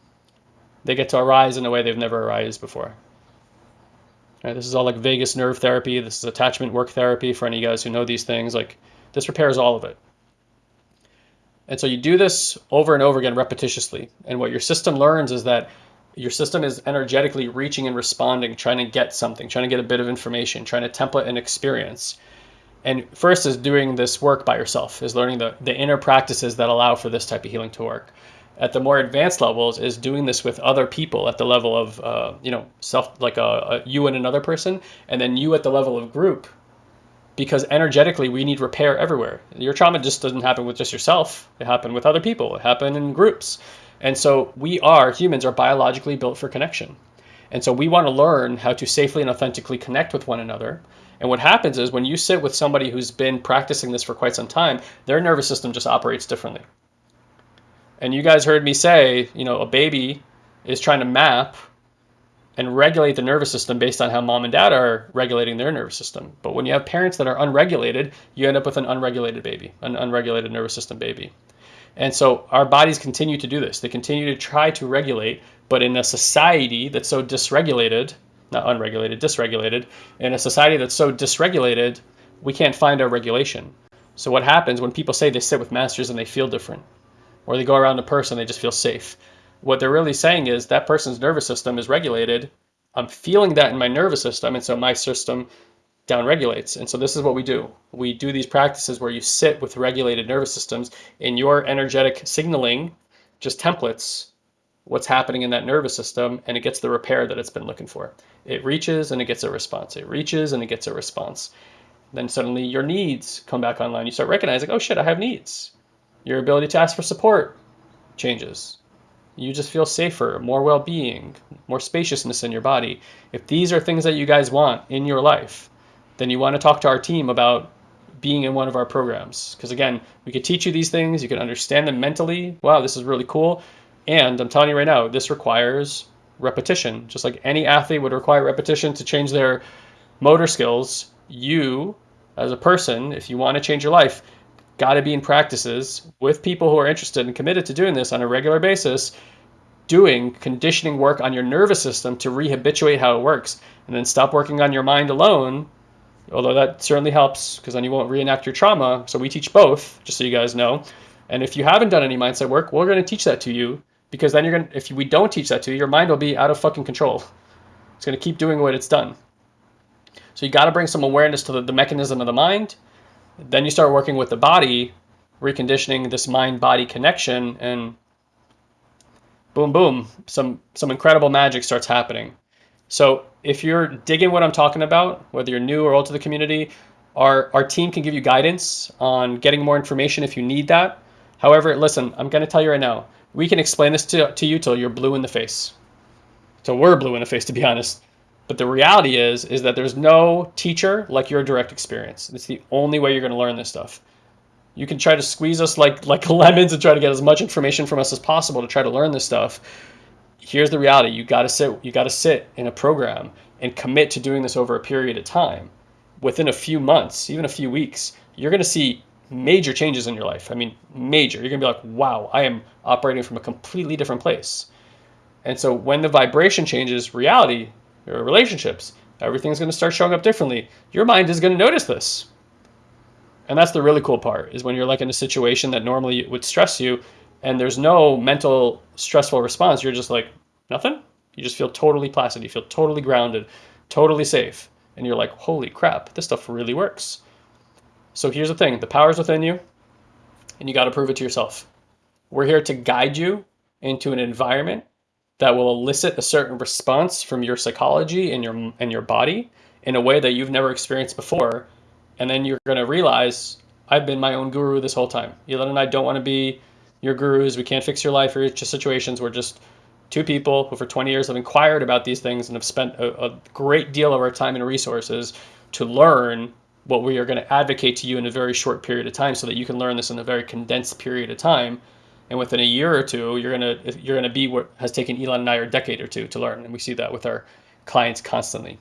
They get to arise in a way they've never arisen before. Right, this is all like vagus nerve therapy. This is attachment work therapy for any of you guys who know these things. Like this repairs all of it. And so you do this over and over again repetitiously. And what your system learns is that your system is energetically reaching and responding, trying to get something, trying to get a bit of information, trying to template an experience. And first is doing this work by yourself, is learning the, the inner practices that allow for this type of healing to work. At the more advanced levels is doing this with other people at the level of, uh, you know, self, like a, a, you and another person, and then you at the level of group because energetically we need repair everywhere. Your trauma just doesn't happen with just yourself. It happened with other people. It happened in groups. And so we are, humans are biologically built for connection. And so we want to learn how to safely and authentically connect with one another. And what happens is when you sit with somebody who's been practicing this for quite some time, their nervous system just operates differently. And you guys heard me say, you know, a baby is trying to map and regulate the nervous system based on how mom and dad are regulating their nervous system. But when you have parents that are unregulated, you end up with an unregulated baby, an unregulated nervous system baby. And so our bodies continue to do this. They continue to try to regulate, but in a society that's so dysregulated, not unregulated, dysregulated, in a society that's so dysregulated, we can't find our regulation. So what happens when people say they sit with masters and they feel different, or they go around a person, they just feel safe what they're really saying is that person's nervous system is regulated. I'm feeling that in my nervous system, and so my system downregulates. And so this is what we do. We do these practices where you sit with regulated nervous systems in your energetic signaling, just templates what's happening in that nervous system, and it gets the repair that it's been looking for. It reaches and it gets a response. It reaches and it gets a response. Then suddenly your needs come back online. You start recognizing, oh shit, I have needs. Your ability to ask for support changes you just feel safer, more well being, more spaciousness in your body. If these are things that you guys want in your life, then you want to talk to our team about being in one of our programs. Because again, we could teach you these things, you can understand them mentally. Wow, this is really cool. And I'm telling you right now, this requires repetition. Just like any athlete would require repetition to change their motor skills, you as a person, if you want to change your life, got to be in practices with people who are interested and committed to doing this on a regular basis, doing conditioning work on your nervous system to rehabituate how it works, and then stop working on your mind alone. Although that certainly helps because then you won't reenact your trauma. So we teach both, just so you guys know. And if you haven't done any mindset work, we're going to teach that to you because then you're going to, if we don't teach that to you, your mind will be out of fucking control. It's going to keep doing what it's done. So you got to bring some awareness to the, the mechanism of the mind then you start working with the body, reconditioning this mind-body connection, and boom, boom, some some incredible magic starts happening. So if you're digging what I'm talking about, whether you're new or old to the community, our, our team can give you guidance on getting more information if you need that. However, listen, I'm going to tell you right now, we can explain this to, to you till you're blue in the face. So we're blue in the face, to be honest. But the reality is, is that there's no teacher like your direct experience. It's the only way you're going to learn this stuff. You can try to squeeze us like like <laughs> lemons and try to get as much information from us as possible to try to learn this stuff. Here's the reality: you got to sit, you got to sit in a program and commit to doing this over a period of time. Within a few months, even a few weeks, you're going to see major changes in your life. I mean, major. You're going to be like, wow, I am operating from a completely different place. And so when the vibration changes, reality, your relationships, everything's going to start showing up differently. Your mind is going to notice this. And that's the really cool part is when you're like in a situation that normally would stress you and there's no mental stressful response, you're just like, nothing. You just feel totally placid. You feel totally grounded, totally safe. And you're like, holy crap, this stuff really works. So here's the thing the power's within you, and you got to prove it to yourself. We're here to guide you into an environment that will elicit a certain response from your psychology and your and your body in a way that you've never experienced before. And then you're going to realize I've been my own guru this whole time. Elon and I don't want to be your gurus. We can't fix your life or your situations. We're just two people who for 20 years have inquired about these things and have spent a, a great deal of our time and resources to learn what we are going to advocate to you in a very short period of time so that you can learn this in a very condensed period of time and within a year or two you're to you're to be what has taken elon and i a decade or two to learn. And we see that with our clients constantly.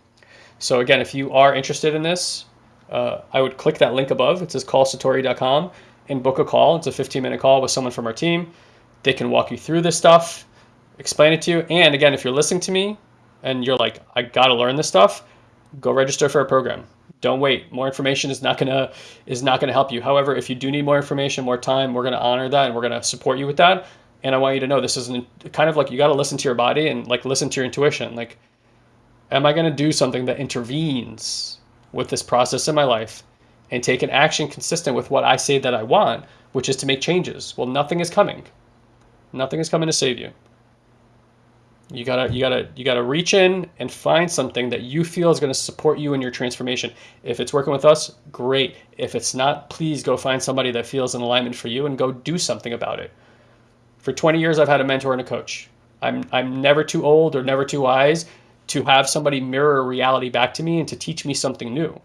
So again if you are interested in this uh, i would click that link above. It says callsatori.com and book a call. It's a 15 minute call with someone from our team. They can walk you through this stuff explain it to you. And again if you're listening to me and you're like i gotta learn this stuff go register for a program don't wait. More information is not gonna is not gonna help you. However, if you do need more information, more time, we're gonna honor that and we're gonna support you with that. And I want you to know this is an, kind of like you got to listen to your body and like listen to your intuition. Like, am I gonna do something that intervenes with this process in my life and take an action consistent with what I say that I want, which is to make changes? Well, nothing is coming. Nothing is coming to save you. You gotta, you gotta, you gotta reach in and find something that you feel is gonna support you in your transformation. If it's working with us, great. If it's not, please go find somebody that feels in alignment for you and go do something about it. For 20 years, I've had a mentor and a coach. I'm, I'm never too old or never too wise to have somebody mirror reality back to me and to teach me something new.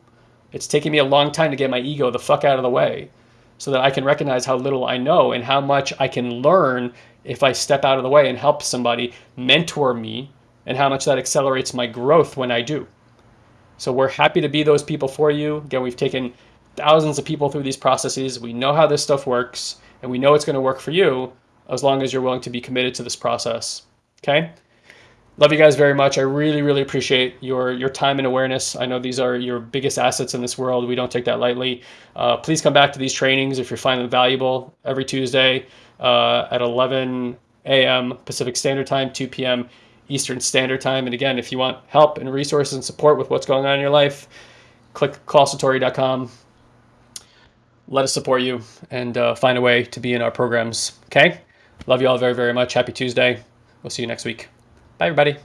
It's taken me a long time to get my ego the fuck out of the way so that I can recognize how little I know and how much I can learn if I step out of the way and help somebody mentor me and how much that accelerates my growth when I do. So we're happy to be those people for you. Again, we've taken thousands of people through these processes. We know how this stuff works and we know it's going to work for you as long as you're willing to be committed to this process. Okay? Love you guys very much. I really, really appreciate your your time and awareness. I know these are your biggest assets in this world. We don't take that lightly. Uh, please come back to these trainings if you're finding them valuable every Tuesday uh, at 11 a.m. Pacific Standard Time, 2 p.m. Eastern Standard Time. And again, if you want help and resources and support with what's going on in your life, click callsatori.com. Let us support you and uh, find a way to be in our programs. Okay? Love you all very, very much. Happy Tuesday. We'll see you next week. Bye, everybody.